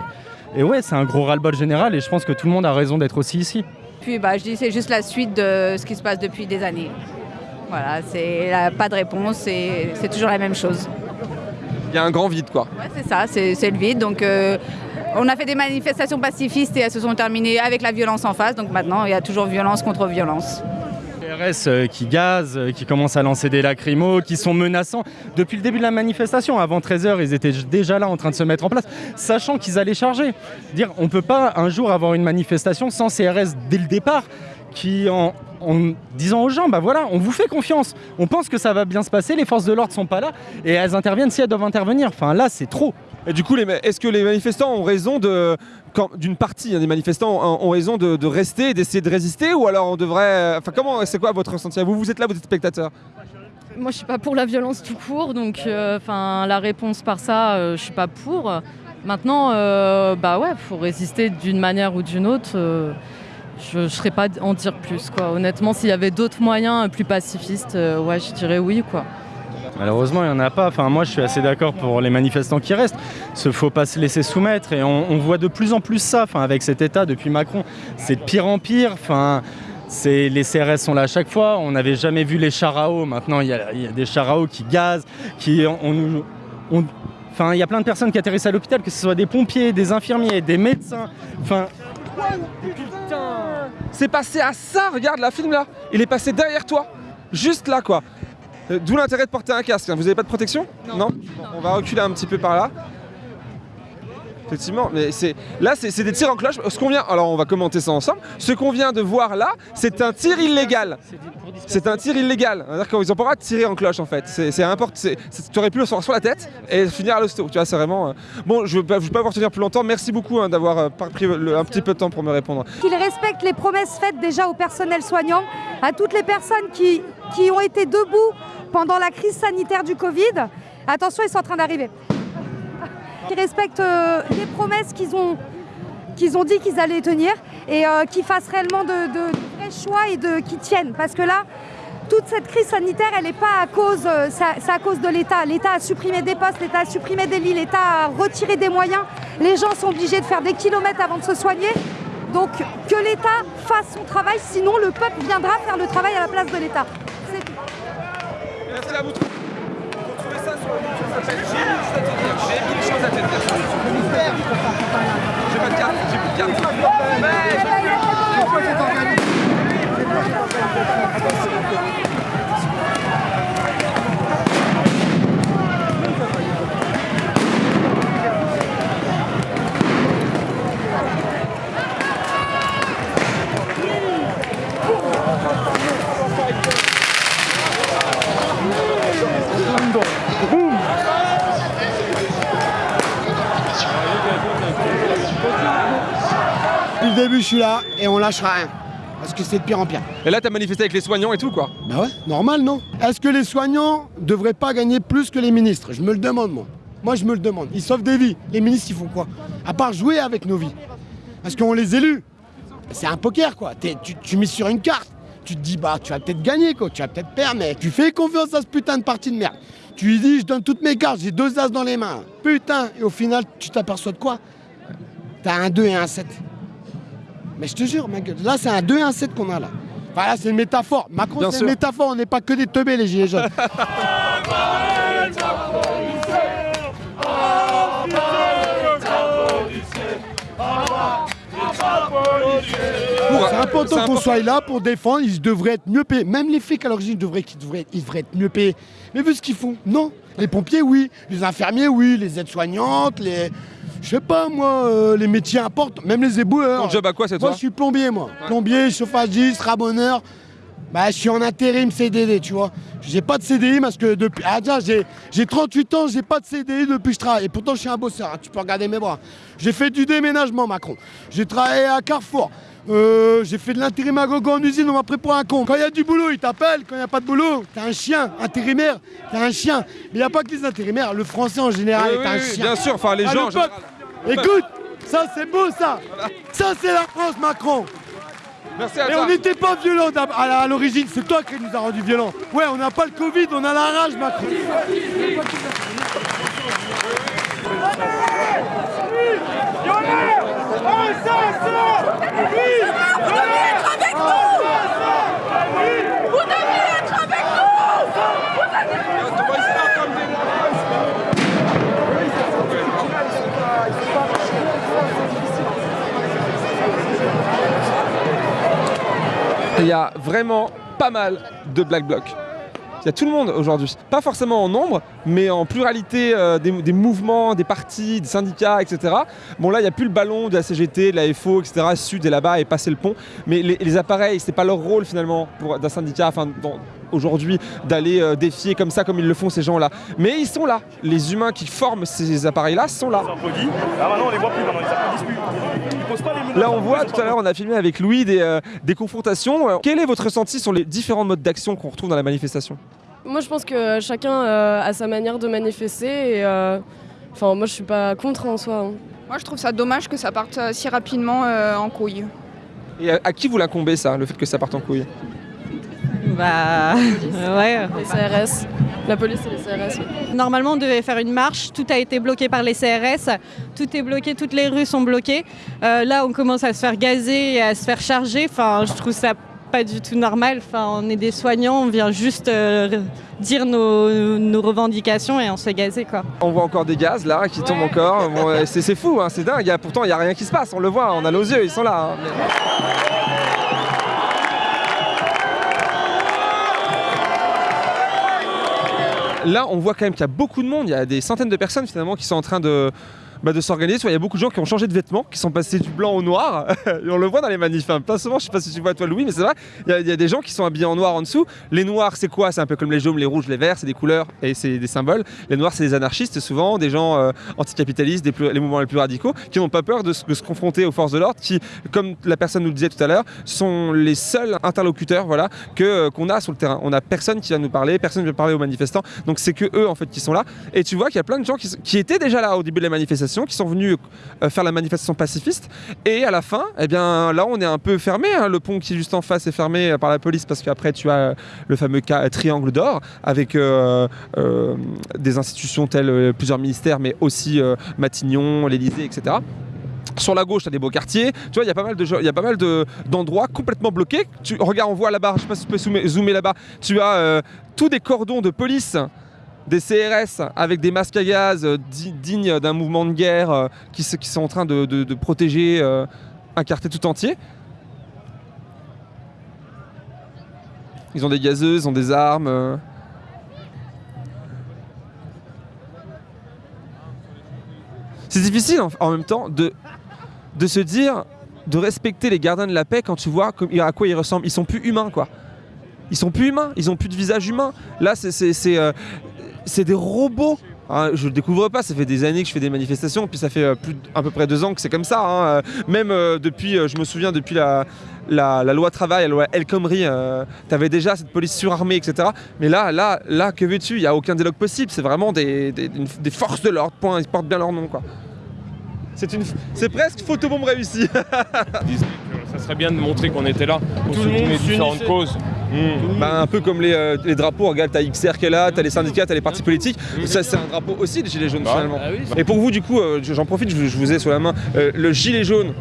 et ouais, c'est un gros ras-le-bol général, et je pense que tout le monde a raison d'être aussi ici. Puis bah, je dis c'est juste la suite de ce qui se passe depuis des années. Voilà, c'est pas de réponse, c'est c'est toujours la même chose. Il y a un grand vide, quoi. Ouais, c'est ça, c'est le vide. Donc euh, on a fait des manifestations pacifistes et elles se sont terminées avec la violence en face. Donc maintenant, il y a toujours violence contre violence. RS euh, qui gazent, euh, qui commencent à lancer des lacrymos, qui sont menaçants. Depuis le début de la manifestation, avant 13h, ils étaient déjà là en train de se mettre en place, sachant qu'ils allaient charger. Dire, on ne peut pas un jour avoir une manifestation sans CRS dès le départ, qui en, en disant aux gens, bah voilà, on vous fait confiance, on pense que ça va bien se passer, les forces de l'ordre sont pas là, et elles interviennent si elles doivent intervenir. Enfin là, c'est trop. Et du coup, est-ce que les manifestants ont raison de, quand- d'une partie hein, des manifestants ont, ont raison de, de rester, et d'essayer de résister, ou alors on devrait, enfin comment, c'est quoi votre ressenti Vous, vous êtes là, vous êtes spectateur. Moi, je suis pas pour la violence tout court, donc euh, enfin la réponse par ça, euh, je suis pas pour. Maintenant, euh, bah ouais, faut résister d'une manière ou d'une autre. Je ne saurais pas en dire plus, quoi. Honnêtement, s'il y avait d'autres moyens plus pacifistes, euh, ouais, je dirais oui, quoi. Malheureusement, il n'y en a pas. Enfin, moi, je suis assez d'accord pour les manifestants qui restent. Il ne faut pas se laisser soumettre. Et on, on voit de plus en plus ça enfin, avec cet État depuis Macron. C'est de pire en pire. Enfin, c'est- les CRS sont là à chaque fois. On n'avait jamais vu les chars à eau. Maintenant, il y, a il y a des chars à eau qui gazent. Qui, on, on nous- on- Enfin, il y a plein de personnes qui atterrissent à l'hôpital, que ce soit des pompiers, des infirmiers, des médecins. Enfin, C'est passé à ça, regarde la film là. Il est passé derrière toi, juste là quoi. Euh, D'où l'intérêt de porter un casque. hein. Vous avez pas de protection? Non. On va reculer un petit peu par là. Effectivement, mais c'est là c'est des tirs en cloche. Ce qu'on vient, alors on va commenter ça ensemble. Ce qu'on vient de voir là, c'est un tir illégal. C'est un tir illégal. C'est-à-dire qu'ils n'ont pas le droit de tirer en cloche en fait. C'est important. Tu aurais pu le sortir sur la tête et finir à l'hosto. Tu vois, c'est vraiment. euh, Bon, je ne vais, pas- vous retenir plus longtemps. Merci beaucoup hein, d'avoir euh, pris un petit peu de temps pour me répondre. Qu'ils respectent les promesses faites déjà au personnel soignant, à toutes les personnes qui, qui ont été debout pendant la crise sanitaire du Covid. Attention, ils sont en train d'arriver. Qu'ils respectent euh, les promesses qu'ils ont, qu'ils ont dit qu'ils allaient tenir et euh, qu'ils fassent réellement de, vrais choix et de, qui tiennent. Parce que là, toute cette crise sanitaire, elle n'est pas à cause, euh, à cause de l'État. L'État a supprimé des postes, l'État a supprimé des lits, l'État a retiré des moyens. Les gens sont obligés de faire des kilomètres avant de se soigner. Donc que l'État fasse son travail, sinon le peuple viendra faire le travail à la place de l'État. J'ai pas de carte, j'ai plus de carte. Je suis là et on lâchera rien. Parce que c'est de pire en pire. Et là, t'as manifesté avec les soignants et tout, quoi. Bah ouais, normal, non? Est-ce que les soignants devraient pas gagner plus que les ministres? Je me le demande, moi. Moi, je me le demande. Ils sauvent des vies. Les ministres, ils font quoi? À part jouer avec nos vies. Parce qu'on les élus. C'est un poker, quoi. Tu, tu mises sur une carte. Tu te dis, bah, tu vas peut-être gagner, quoi. Tu vas peut-être perdre, mais tu fais confiance à ce putain de parti de merde. Tu lui dis, je donne toutes mes cartes, j'ai deux as dans les mains. Putain, et au final, tu t'aperçois de quoi? T'as un 2 et un 7. Mais je te jure, ma gueule, là, c'est un 2 et un 7 qu'on a là. Enfin, là, c'est une métaphore. Macron, c'est une métaphore, on n'est pas que des teubés, les gilets jaunes. C'est important qu'on soit là pour défendre, ils devraient être mieux payés. Même les flics à l'origine devraient, qu'ils devraient, ils devraient être mieux payés. Mais vu ce qu'ils font, non. Les pompiers, oui. Les infirmiers, oui. Les aides-soignantes, les. Je sais pas moi, euh, les métiers importants, même les éboueurs. Ton job à quoi, c'est Moi, je suis plombier, moi. Plombier, chauffagiste, rabonneur. Bah, je suis en intérim CDD, tu vois. J'ai pas de CDI parce que depuis. Ah, tiens, j'ai, j'ai 38 ans, j'ai pas de CDI depuis que je travaille. Et pourtant, je suis un bosseur, hein, tu peux regarder mes bras. J'ai fait du déménagement, Macron. J'ai travaillé à Carrefour. Euh, j'ai fait de l'intérim à gogo en usine, on m'a pris pour un con. Quand il y a du boulot, ils t'appellent. Quand il n'y a pas de boulot, t'es un chien. Intérimaire, t'es un chien. Mais il n'y a pas que les intérimaires. Le français en général Oui, est oui, un oui, chien. bien sûr, enfin, les Ah, gens, le peuple. Écoute, ça c'est beau ça. Ça c'est la France, Macron. Merci à Et toi. on n'était pas violents d'ab- à la- à l'origine, c'est toi qui nous a rendu violents. Ouais, on n'a pas le Covid, on a la rage, Macron. Il y a vraiment pas mal de Black Bloc. Il y a tout le monde aujourd'hui. Pas forcément en nombre, mais en pluralité euh, des, mouvements, des partis, des syndicats, etc. Bon là, il n'y a plus le ballon de la CGT, de la FO, etc. Sud est là-bas et passer le pont. Mais les, les appareils, c'est pas leur rôle finalement d'un syndicat, aujourd'hui, d'aller euh, défier comme ça, comme ils le font ces gens-là. Mais ils sont là. Les humains qui forment ces appareils-là sont là. Ah maintenant on les voit plus, maintenant ils applaudissent plus. Ils posent pas les menaces. Là, on voit tout à l'heure, on a filmé avec Louis des, euh, des confrontations. Euh, Quel est votre ressenti sur les différents modes d'action qu'on retrouve dans la manifestation? Moi, je pense que chacun euh, a sa manière de manifester et euh, enfin, moi, je suis pas contre en soi. hein. Moi, je trouve ça dommage que ça parte si rapidement euh, en couille. Et à, à qui vous l'incombez ça, le fait que ça parte en couille? Bah ouais. Les CRS, la police et les CRS. oui. Normalement, on devait faire une marche. Tout a été bloqué par les CRS. Tout est bloqué, toutes les rues sont bloquées. Euh, là, on commence à se faire gazer et à se faire charger. Enfin, je trouve ça pas du tout normal. Enfin, on est des soignants, on vient juste euh, dire nos, nos revendications et on se fait gazer quoi. On voit encore des gaz là qui tombent encore. Bon, euh, c'est c'est fou, hein, c'est dingue. Pourtant, il n'y a rien qui se passe. On le voit, on a nos yeux, ils sont là. hein. Là, on voit quand même qu'il y a beaucoup de monde. Il y a des centaines de personnes finalement qui sont en train de, bah, de s'organiser. Il y a beaucoup de gens qui ont changé de vêtements, qui sont passés du blanc au noir. Et on le voit dans les manifs. hein. Plein souvent, je sais pas si tu vois toi Louis, mais c'est vrai. Il y, a, des gens qui sont habillés en noir en dessous. Les noirs, c'est quoi? C'est un peu comme les jaunes, les rouges, les verts. C'est des couleurs et c'est des symboles. Les noirs, c'est des anarchistes souvent, des gens euh, anticapitalistes, des les mouvements les plus radicaux, qui n'ont pas peur de se, confronter aux forces de l'ordre, qui, comme la personne nous le disait tout à l'heure, sont les seuls interlocuteurs, voilà, que euh, qu'on a sur le terrain. On a personne qui vient nous parler, personne ne vient parler aux manifestants. Donc c'est que eux en fait qui sont là. Et tu vois qu'il y a plein de gens qui, qui étaient déjà là au début de la manifestation qui sont venus euh, faire la manifestation pacifiste. Et à la fin, eh bien, là, on est un peu fermé. hein. Le pont qui est juste en face est fermé euh, par la police parce qu'après, tu as euh, le fameux ca- triangle d'or avec des institutions telles plusieurs ministères, mais aussi Matignon, l'Élysée, etc. Sur la gauche, tu as des beaux quartiers. Tu vois, il y a pas mal de y a pas mal de- d'endroits complètement bloqués. Tu regarde, on voit là-bas, je sais pas si tu peux zoomer, là-bas. Tu as tous des cordons de police, des CRS avec des masques à gaz euh, di- dignes d'un mouvement de guerre euh, qui, sont en train de, protéger euh, un quartier tout entier. Ils ont des gazeuses, ils ont des armes. C'est difficile en, même temps de, de se dire, de respecter les gardiens de la paix quand tu vois à quoi ils ressemblent. Ils sont plus humains, quoi. Ils sont plus humains, ils ont plus de visage humain. Là, c'est- c'est des robots. Hein, je le découvre pas, ça fait des années que je fais des manifestations, puis ça fait euh, à peu près deux ans que c'est comme ça. hein. Euh, Même euh, depuis, je me souviens, depuis la, loi travail, la loi El Khomri, tu avais déjà cette police surarmée, etc. Mais là, là, là, que veux-tu? Il n'y a aucun dialogue possible. C'est vraiment des, forces de l'ordre, point. Ils portent bien leur nom, quoi. C'est presque photobombe réussie. Ça serait bien de montrer qu'on était là pour Tout le monde soutenir différentes causes. Bah, un peu comme les, euh, les drapeaux, regarde, t'as XR qui est là, t'as les syndicats, t'as les partis politiques. Ça, c'est un drapeau aussi, les gilets jaunes, Bah, finalement. bah oui, Et pour vous, du coup, euh, j'en profite, je, je vous ai sous la main. Euh, le gilet jaune,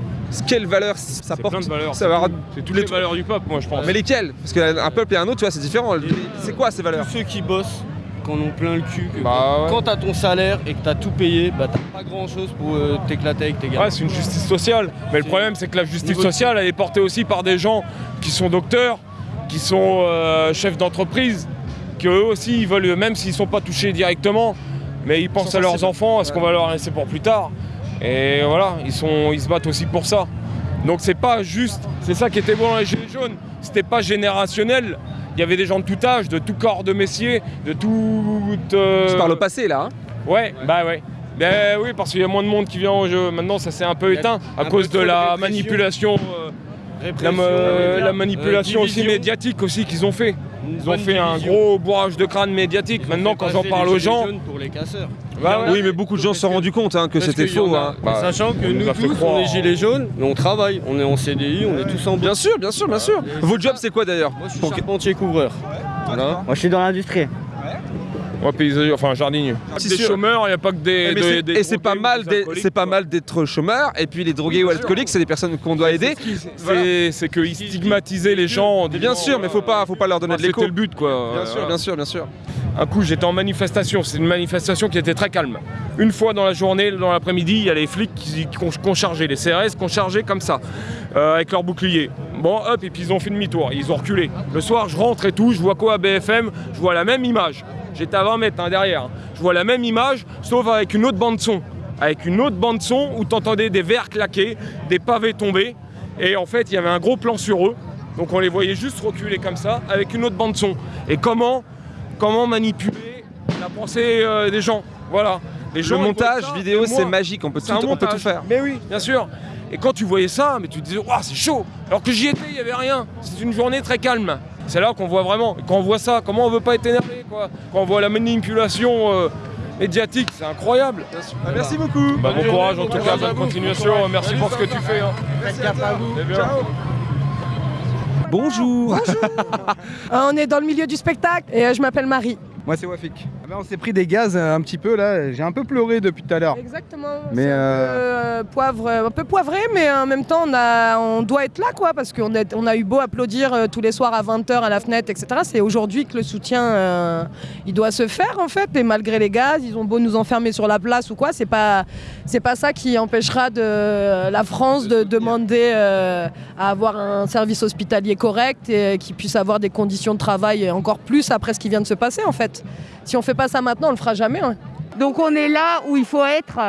quelle valeur ça porte plein de valeurs, Ça c'est va tout. C'est toutes les valeurs du peuple, moi, je pense. Mais lesquelles? Parce qu'un peuple et un autre, tu vois, c'est différent. C'est quoi ces valeurs? Tous ceux qui bossent, qu'on ont plein le cul, que Bah, ouais. quand t'as ton salaire et que t'as tout payé, bah t'as pas grand chose pour euh, t'éclater avec tes gars. Ouais, c'est une justice sociale. Mais le problème, c'est que la justice sociale, elle est portée aussi par des gens qui sont docteurs, qui sont euh, chefs d'entreprise, qui eux aussi, ils veulent, même s'ils sont pas touchés directement, mais ils pensent à leurs enfants, à ce qu'on va leur laisser pour plus tard. Et voilà, ils, sont, ils se battent aussi pour ça. Donc c'est pas juste, c'est ça qui était bon dans les Gilets jaunes, c'était pas générationnel. Il y avait des gens de tout âge, de tout corps de messier, de tout. euh, Tu parles au passé là, hein Ouais, bah ouais. Ben oui, parce qu'il y a moins de monde qui vient au jeu. Maintenant, ça s'est un peu éteint à cause de trop de la manipulation, euh, la, euh, la manipulation euh, aussi médiatique aussi qu'ils ont fait. Ils ont fait un gros bourrage de crâne médiatique. Maintenant, quand j'en parle les aux gilets gens, jaunes pour les casseurs. Bah ouais. Oui, mais beaucoup de gens se sont rendus compte hein, que c'était faux. a. hein. Bah, Sachant que nous nous tous, croire. on est gilets jaunes, mais on travaille, on est en CDI, on est tous en Bien sûr, bien sûr, bien sûr. Votre job, c'est quoi d'ailleurs Moi, je suis charpentier couvreur. Voilà. Moi, je suis dans l'industrie. Ouais, paysager, enfin jardinier. C'est des chômeurs, il n'y a pas que des. Eh, des- des et c'est pas mal, c'est pas mal d'être chômeur. Et puis les drogués ou alcooliques, c'est des personnes qu'on doit aider. C'est qu'ils stigmatisaient les gens. en Bien disant, sûr, mais faut pas, faut pas leur donner de l'écho. C'était le but, quoi. Bien sûr, Voilà. bien sûr, bien sûr. Un coup, j'étais en manifestation. C'est une manifestation qui était très calme. Une fois dans la journée, dans l'après-midi, il y a les flics qui, qui ont, qui ont chargé, les CRS qui ont chargé comme ça, euh, avec leurs boucliers. Bon, hop, et puis ils ont fait demi-tour. Ils ont reculé. Le soir, je rentre et tout. Je vois quoi à BFM Je vois la même image. J'étais à 20 mètres hein, derrière. Je vois la même image, sauf avec une autre bande-son. Avec une autre bande-son où t'entendais des verres claquer, des pavés tomber. Et en fait, il y avait un gros plan sur eux. Donc on les voyait juste reculer comme ça, avec une autre bande-son. Et comment comment manipuler la pensée euh, des gens. Voilà. Les Le gens, ils montage ça, vidéo, c'est magique, on peut tout- un on peut tout montage. faire. Mais oui, bien sûr. Et quand tu voyais ça, mais tu te disais, Ouah, c'est chaud. Alors que j'y étais, il n'y avait rien. C'est une journée très calme. C'est là qu'on voit vraiment. Quand on voit ça, comment on veut pas être énervé, quoi. Quand on voit la manipulation euh, médiatique, c'est incroyable. Ah, merci beaucoup. Bah, bon courage, en tout cas, bonne continuation. Bon. Merci pour ce que tu fais. hein. Gaffe à vous. C'est bien. Bonjour. Euh, on est dans le milieu du spectacle et euh, je m'appelle Marie. Moi c'est Wafik. Ben, on s'est pris des gaz euh, un petit peu là, j'ai un peu pleuré depuis tout à l'heure. Exactement. Mais c'est un, peu, euh, poivre, euh, un peu poivré, mais en même temps on, a, on doit être là quoi, parce qu'on a, on a eu beau applaudir euh, tous les soirs à 20h à la fenêtre, etc. C'est aujourd'hui que le soutien euh, il doit se faire en fait, et malgré les gaz, ils ont beau nous enfermer sur la place ou quoi, c'est pas, c'est pas ça qui empêchera de, la France de demander à avoir un service hospitalier correct et qui puisse avoir des conditions de travail encore plus après ce qui vient de se passer en fait. Si on fait pas ça maintenant, on le fera jamais. hein. Donc on est là où il faut être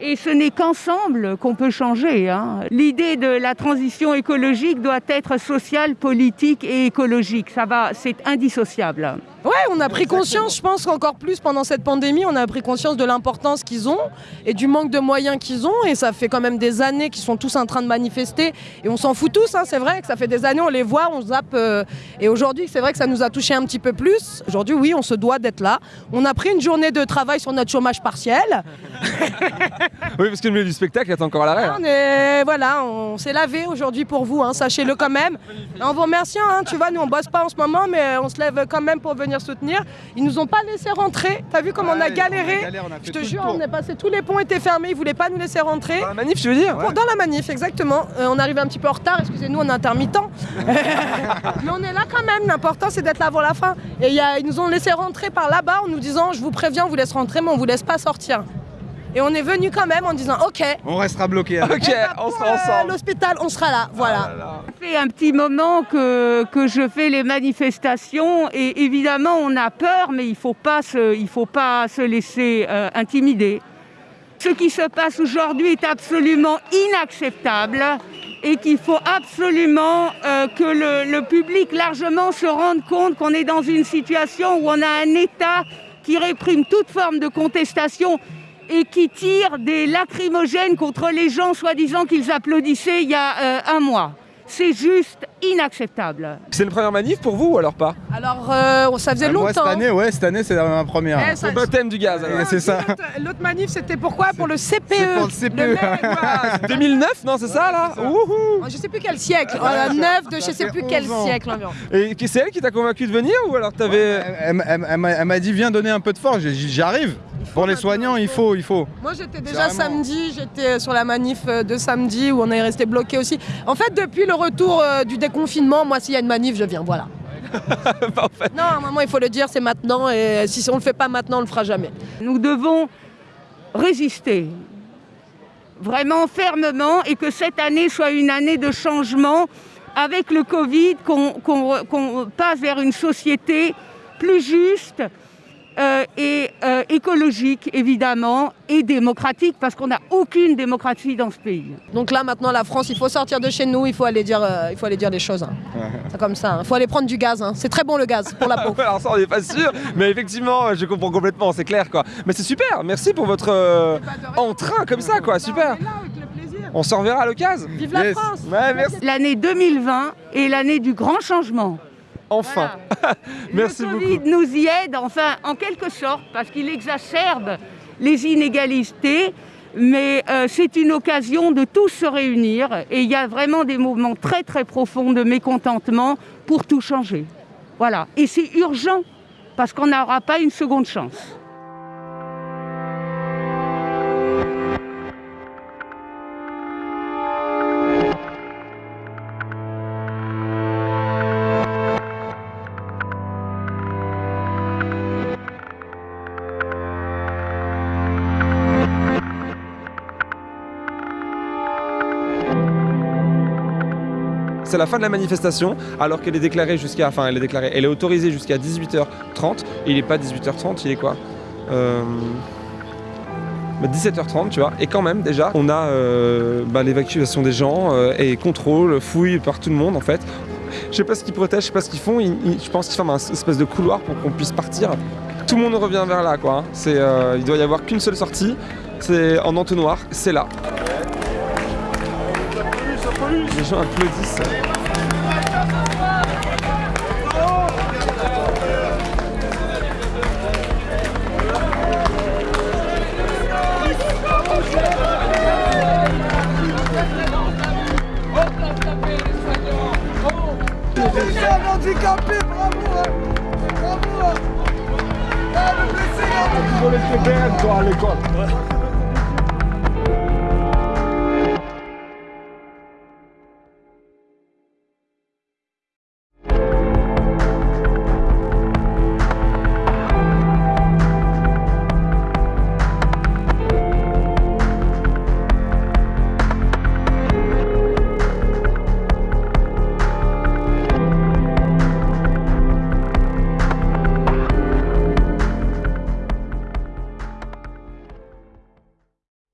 et ce n'est qu'ensemble qu'on peut changer. hein. L'idée de la transition écologique doit être sociale, politique et écologique. Ça va, c'est indissociable. Ouais, on a pris conscience, je pense qu'encore plus pendant cette pandémie, on a pris conscience de l'importance qu'ils ont et du manque de moyens qu'ils ont. Et ça fait quand même des années qu'ils sont tous en train de manifester. Et on s'en fout tous, hein, c'est vrai que ça fait des années, on les voit, on zappe. euh, et aujourd'hui, c'est vrai que ça nous a touché un petit peu plus. Aujourd'hui, oui, on se doit d'être là. On a pris une journée de travail sur notre chômage partiel. Oui, parce que le milieu du spectacle est encore à l'arrêt. hein. On est, voilà, on s'est lavé aujourd'hui pour vous, hein, sachez-le quand même. En vous remerciant, hein, tu vois, nous on bosse pas en ce moment, mais on se lève quand même pour venir soutenir. Ils nous ont pas laissé rentrer. T'as vu comme on a galéré Je te jure, on est passé, tous les ponts étaient fermés, ils voulaient pas nous laisser rentrer. Dans la manif, tu veux dire? Dans la manif, exactement. Euh, on arrive un petit peu en retard, excusez-nous, on est intermittent. mais on est là quand même. L'important c'est d'être là avant la fin. Et il y a- ils nous ont laissé rentrer par là-bas en nous disant, je vous préviens, on vous laisse rentrer, mais on vous laisse pas sortir. Et on est venu quand même en disant, ok. On restera bloqué. Eh ben, pour, euh, L'hôpital, on sera là, voilà. Ça fait un petit moment que, que je fais les manifestations et évidemment on a peur, mais il ne faut, pas se- il faut pas se laisser euh, intimider. Ce qui se passe aujourd'hui est absolument inacceptable et qu'il faut absolument euh, que le, le public largement se rende compte qu'on est dans une situation où on a un État qui réprime toute forme de contestation et qui tire des lacrymogènes contre les gens soi-disant qu'ils applaudissaient il y a euh, un mois. C'est juste inacceptable. C'est une première manif pour vous ou alors pas? Alors, euh, ça faisait Ah, Moi, longtemps. cette année, ouais, cette année, c'est ma première. Eh, ça- Le baptême du gaz. Ouais, c'est ça. L'autre- manif, c'était pourquoi? Pour le CPE. Pour le CPE. Le mec, Ah, 2009, non, c'est ça là? Wouhou Je sais plus quel siècle. La neuf de je sais plus quel 11 ans. siècle environ. Et qui- c'est elle qui t'a convaincu de venir ou alors t'avais. Elle, elle- elle m'a- elle m'a dit, viens donner un peu de force. J'ai dit, J'y arrive. Pour les soignants, il faut, il faut. Moi j'étais déjà Carrément. samedi, j'étais sur la manif euh, de samedi où on est resté bloqué aussi. En fait, depuis le retour euh, du déconfinement, moi s'il y a une manif, je viens, voilà. Non, à un moment il faut le dire, c'est maintenant et si on le fait pas maintenant, on le fera jamais. Nous devons résister vraiment fermement et que cette année soit une année de changement avec le Covid, qu'on passe vers une société plus juste et euh, écologique évidemment et démocratique parce qu'on n'a aucune démocratie dans ce pays. Donc là maintenant la France, il faut sortir de chez nous, il faut aller dire, euh, il faut aller dire les choses. hein. C'est comme ça, il faut aller prendre du gaz. hein. C'est très bon le gaz pour la peau. Alors ça on n'est pas sûr, mais effectivement je comprends complètement, c'est clair quoi. Mais c'est super, merci pour votre euh, entrain comme ça quoi, super. On se reverra à l'occasion. Vive la France Ouais. L'année 2020 est l'année du grand changement. Enfin. merci le beaucoup. Covid nous y aide, enfin, en quelque sorte, parce qu'il exacerbe les inégalités, mais euh, c'est une occasion de tous se réunir et il y a vraiment des mouvements très très profonds de mécontentement pour tout changer. Voilà. Et c'est urgent, parce qu'on n'aura pas une seconde chance. C'est la fin de la manifestation, alors qu'elle est déclarée jusqu'à. Enfin, elle est déclarée. Elle est autorisée jusqu'à 18h30. Et il n'est pas 18h30, il est quoi? Euh, bah, 17h30, tu vois. Et quand même, déjà, on a euh, bah, l'évacuation des gens euh, et contrôle, fouille par tout le monde, en fait. Je sais pas ce qu'ils protègent, je sais pas ce qu'ils font. Je pense qu'ils forment un espèce de couloir pour qu'on puisse partir. Tout le monde revient vers là, quoi. hein. Il doit y avoir qu'une seule sortie. C'est en entonnoir, c'est là. Les gens applaudissent.